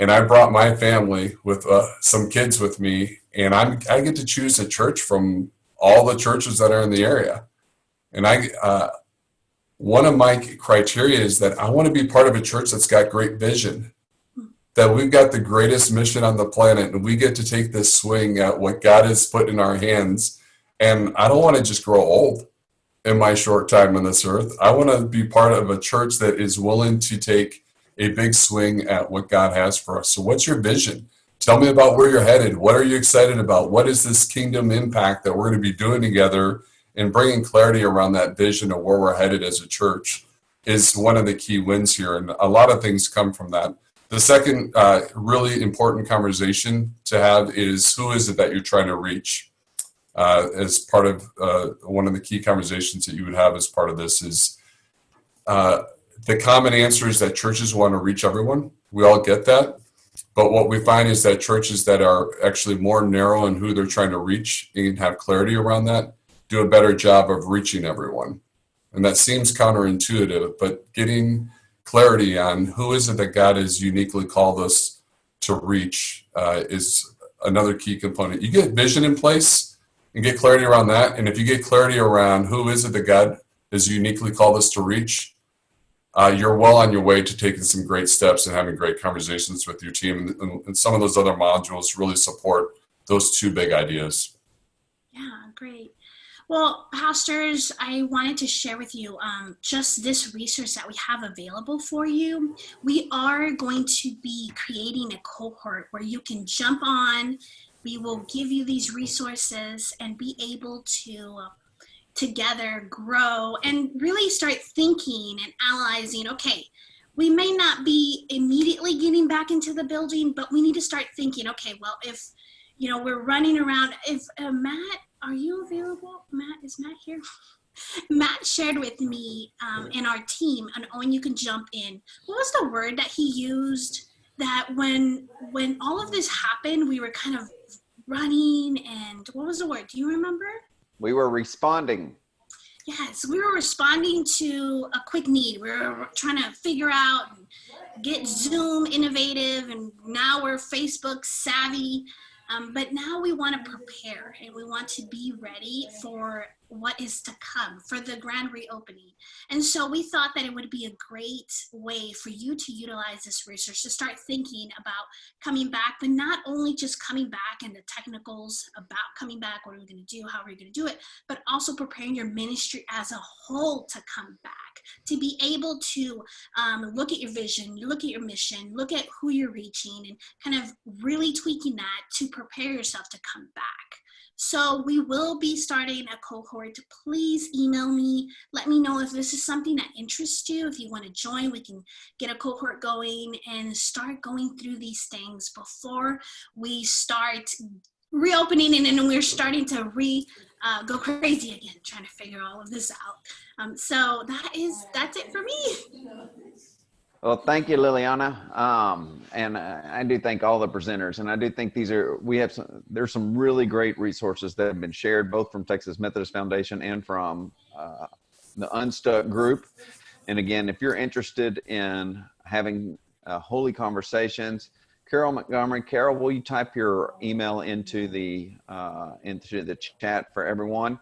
and I brought my family with uh, some kids with me, and I'm, I get to choose a church from all the churches that are in the area. And I, uh, one of my criteria is that I want to be part of a church that's got great vision, that we've got the greatest mission on the planet, and we get to take this swing at what God has put in our hands. And I don't want to just grow old in my short time on this earth. I want to be part of a church that is willing to take a big swing at what God has for us. So, what's your vision? Tell me about where you're headed. What are you excited about? What is this kingdom impact that we're going to be doing together and bringing clarity around that vision of where we're headed as a church is one of the key wins here. And a lot of things come from that. The second uh, really important conversation to have is who is it that you're trying to reach? Uh, as part of uh, one of the key conversations that you would have as part of this is uh, the common answer is that churches want to reach everyone. We all get that. But what we find is that churches that are actually more narrow in who they're trying to reach and have clarity around that do a better job of reaching everyone. And that seems counterintuitive, but getting clarity on who is it that God has uniquely called us to reach uh, is another key component. You get vision in place and get clarity around that. And if you get clarity around who is it that God has uniquely called us to reach, uh, you're well on your way to taking some great steps and having great conversations with your team. And, and some of those other modules really support those two big ideas. Yeah, great. Well, pastors, I wanted to share with you um, just this resource that we have available for you. We are going to be creating a cohort where you can jump on. We will give you these resources and be able to uh, together grow and really start thinking and analyzing okay we may not be immediately getting back into the building but we need to start thinking okay well if you know we're running around if uh, matt are you available matt is matt here matt shared with me um, and our team and owen you can jump in what was the word that he used that when when all of this happened we were kind of running and what was the word do you remember We were responding. Yes, we were responding to a quick need. We were trying to figure out and get Zoom innovative, and now we're Facebook savvy. Um, but now we want to prepare and we want to be ready for what is to come for the grand reopening. And so we thought that it would be a great way for you to utilize this research to start thinking about coming back, but not only just coming back and the technicals about coming back, what are we going to do, how are we going to do it, but also preparing your ministry as a whole to come back, to be able to um, look at your vision, look at your mission, look at who you're reaching, and kind of really tweaking that to prepare yourself to come back. So we will be starting a cohort. Please email me. Let me know if this is something that interests you. If you want to join, we can get a cohort going and start going through these things before we start reopening and then we're starting to re uh, go crazy again, trying to figure all of this out. Um, so that is that's it for me. Well, thank you, Liliana. Um, and I I do thank all the presenters. And I do think these are, we have some, there's some really great resources that have been shared both from Texas Methodist Foundation and from uh, the Unstuck group. And again, if you're interested in having uh, holy conversations, Carol Montgomery, Carol, will you type your email into the uh, into the chat for everyone?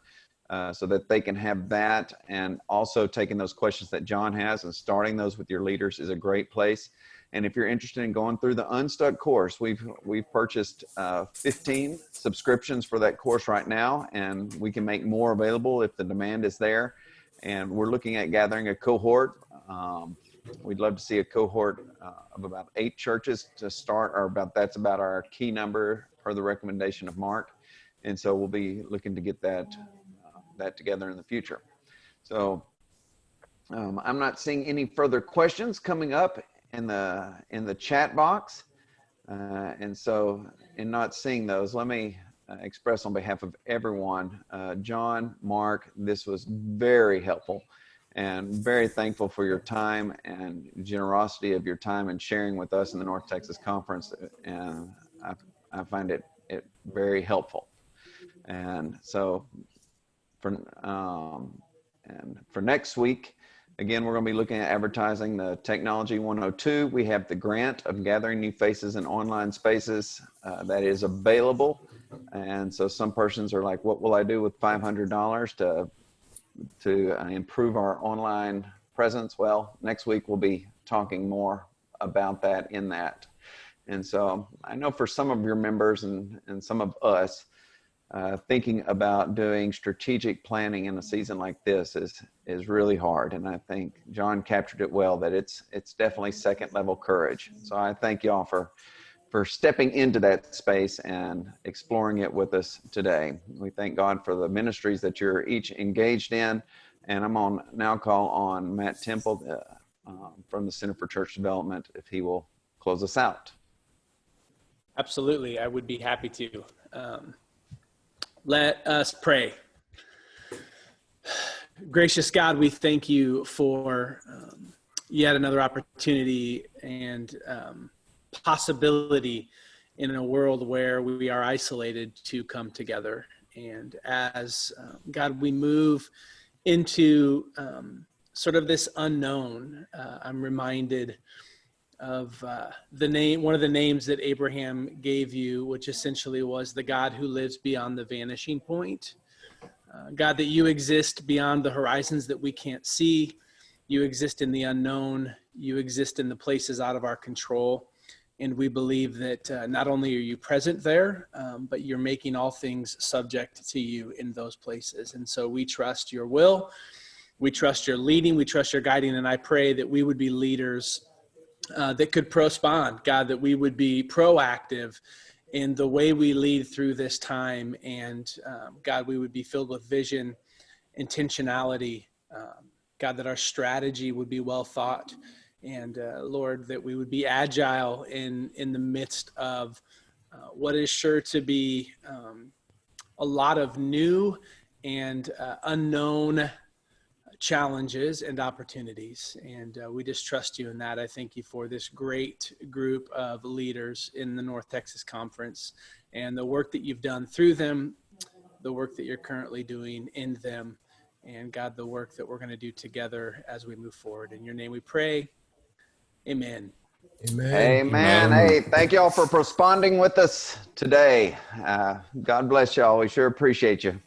uh, so that they can have that and also taking those questions that John has and starting those with your leaders is a great place. And if you're interested in going through the Unstuck course, we've we've purchased uh, 15 subscriptions for that course right now, and we can make more available if the demand is there. And we're looking at gathering a cohort. Um, we'd love to see a cohort uh, of about eight churches to start, or about that's about our key number per the recommendation of Mark. And so we'll be looking to get that uh, that together in the future. So um, I'm not seeing any further questions coming up in the in the chat box, uh, and so in not seeing those, let me uh, express on behalf of everyone, uh, John, Mark, this was very helpful, and very thankful for your time and generosity of your time and sharing with us in the North Texas Conference, and I, I find it it very helpful, and so for um, and for next week. Again, we're going to be looking at advertising the Technology 102. We have the grant of gathering new faces in online spaces uh, that is available. And so some persons are like, what will I do with $500 to, to uh, improve our online presence? Well, next week we'll be talking more about that in that. And so I know for some of your members and, and some of us, uh, thinking about doing strategic planning in a season like this is is really hard and i think john captured it well that it's it's definitely second level courage so i thank y'all for for stepping into that space and exploring it with us today we thank god for the ministries that you're each engaged in and i'm on now call on matt temple uh, um, from the center for church development if he will close us out Absolutely, I would be happy to. Um, let us pray. Gracious God, we thank you for um, yet another opportunity and um, possibility in a world where we are isolated to come together. And as um, God, we move into um, sort of this unknown, uh, I'm reminded of uh, the name, one of the names that Abraham gave you, which essentially was the God who lives beyond the vanishing point. Uh, God, that you exist beyond the horizons that we can't see. You exist in the unknown. You exist in the places out of our control. And we believe that uh, not only are you present there, um, but you're making all things subject to you in those places. And so we trust your will. We trust your leading. We trust your guiding. And I pray that we would be leaders uh, that could respond, God, that we would be proactive in the way we lead through this time. And um, God, we would be filled with vision, intentionality. Um, God, that our strategy would be well thought. And uh, Lord, that we would be agile in, in the midst of uh, what is sure to be um, a lot of new and uh, unknown challenges and opportunities. And uh, we just trust you in that. I thank you for this great group of leaders in the North Texas Conference and the work that you've done through them, the work that you're currently doing in them, and God, the work that we're going to do together as we move forward. In your name we pray. Amen. Amen. Amen. Amen. Hey, thank y'all for responding with us today. Uh, God bless y'all. We sure appreciate you.